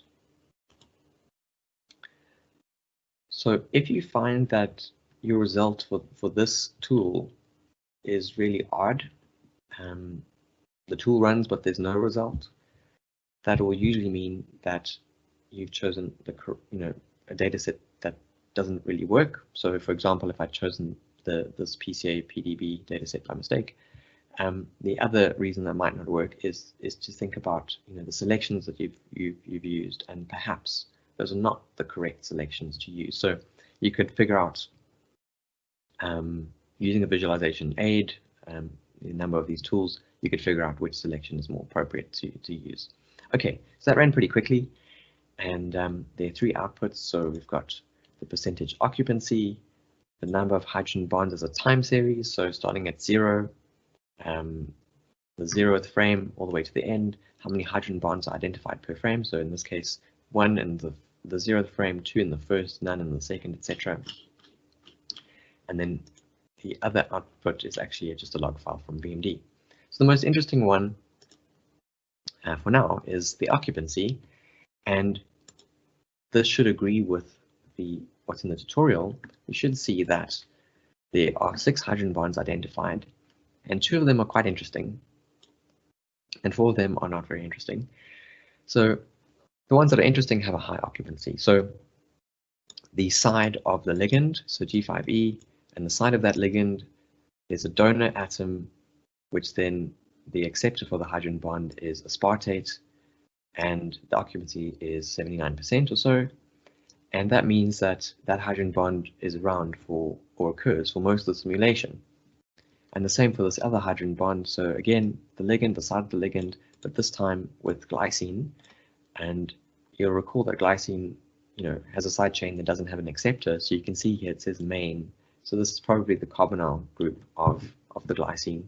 So if you find that your result for, for this tool is really odd, um, the tool runs but there's no result, that will usually mean that you've chosen the you know a data set that doesn't really work. So for example, if I'd chosen the this PCA PDB dataset by mistake. Um, the other reason that might not work is is to think about you know the selections that you've you've, you've used and perhaps those are not the correct selections to use. So you could figure out um, using a visualization aid, um, a number of these tools, you could figure out which selection is more appropriate to, to use. Okay, so that ran pretty quickly. And um, there are three outputs. So we've got the percentage occupancy, the number of hydrogen bonds as a time series. So starting at zero, um, the zeroth frame all the way to the end, how many hydrogen bonds are identified per frame. So in this case, one in the, the zeroth frame, two in the first, none in the second, etc. And then the other output is actually just a log file from VMD. So the most interesting one uh, for now is the occupancy. And this should agree with the what's in the tutorial, You should see that there are six hydrogen bonds identified, and two of them are quite interesting, and four of them are not very interesting. So the ones that are interesting have a high occupancy. So the side of the ligand, so G5E, and the side of that ligand, is a donor atom, which then the acceptor for the hydrogen bond is aspartate, and the occupancy is 79% or so. And that means that that hydrogen bond is around for or occurs for most of the simulation. And the same for this other hydrogen bond. So again, the ligand, the side of the ligand, but this time with glycine. And you'll recall that glycine, you know, has a side chain that doesn't have an acceptor. So you can see here it says main. So this is probably the carbonyl group of, of the glycine.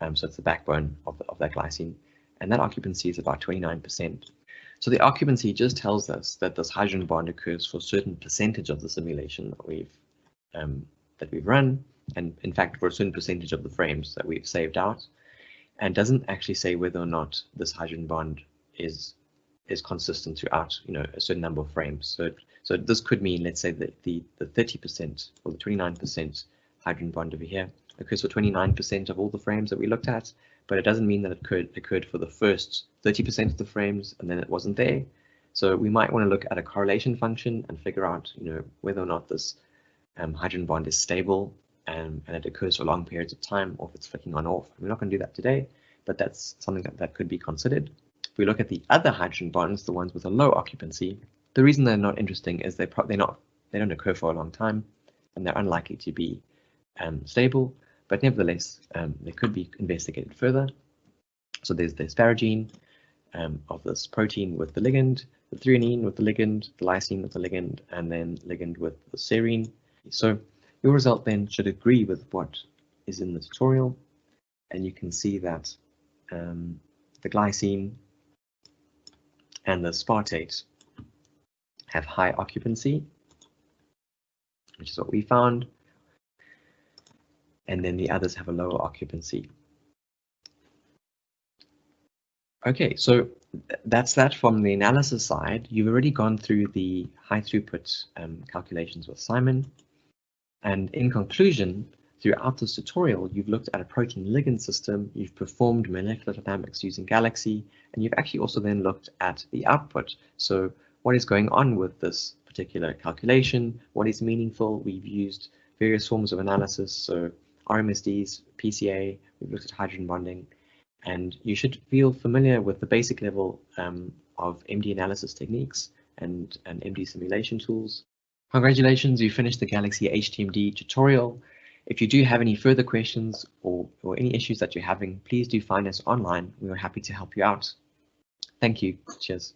Um, so it's the backbone of, the, of that glycine. And that occupancy is about 29%. So the occupancy just tells us that this hydrogen bond occurs for a certain percentage of the simulation that we've um, that we've run, and in fact for a certain percentage of the frames that we've saved out, and doesn't actually say whether or not this hydrogen bond is is consistent throughout you know a certain number of frames. So so this could mean let's say that the the 30% or the 29% hydrogen bond over here occurs for 29% of all the frames that we looked at, but it doesn't mean that it could occurred for the first 30% of the frames and then it wasn't there. So we might want to look at a correlation function and figure out, you know, whether or not this um, hydrogen bond is stable and, and it occurs for long periods of time or if it's flicking on off. We're not going to do that today, but that's something that, that could be considered. If we look at the other hydrogen bonds, the ones with a low occupancy, the reason they're not interesting is they they're not they don't occur for a long time and they're unlikely to be um, stable but nevertheless, um, they could be investigated further. So there's the asparagine um, of this protein with the ligand, the threonine with the ligand, the lysine with the ligand, and then ligand with the serine. So your result then should agree with what is in the tutorial, and you can see that um, the glycine and the aspartate have high occupancy, which is what we found and then the others have a lower occupancy. Okay, so that's that from the analysis side. You've already gone through the high throughput um, calculations with Simon. And in conclusion, throughout this tutorial, you've looked at a protein ligand system, you've performed molecular dynamics using Galaxy, and you've actually also then looked at the output. So what is going on with this particular calculation? What is meaningful? We've used various forms of analysis. So RMSDs, PCA, we've looked at hydrogen bonding, and you should feel familiar with the basic level um, of MD analysis techniques and, and MD simulation tools. Congratulations, you finished the Galaxy HTMD tutorial. If you do have any further questions or, or any issues that you're having, please do find us online. We are happy to help you out. Thank you. Cheers.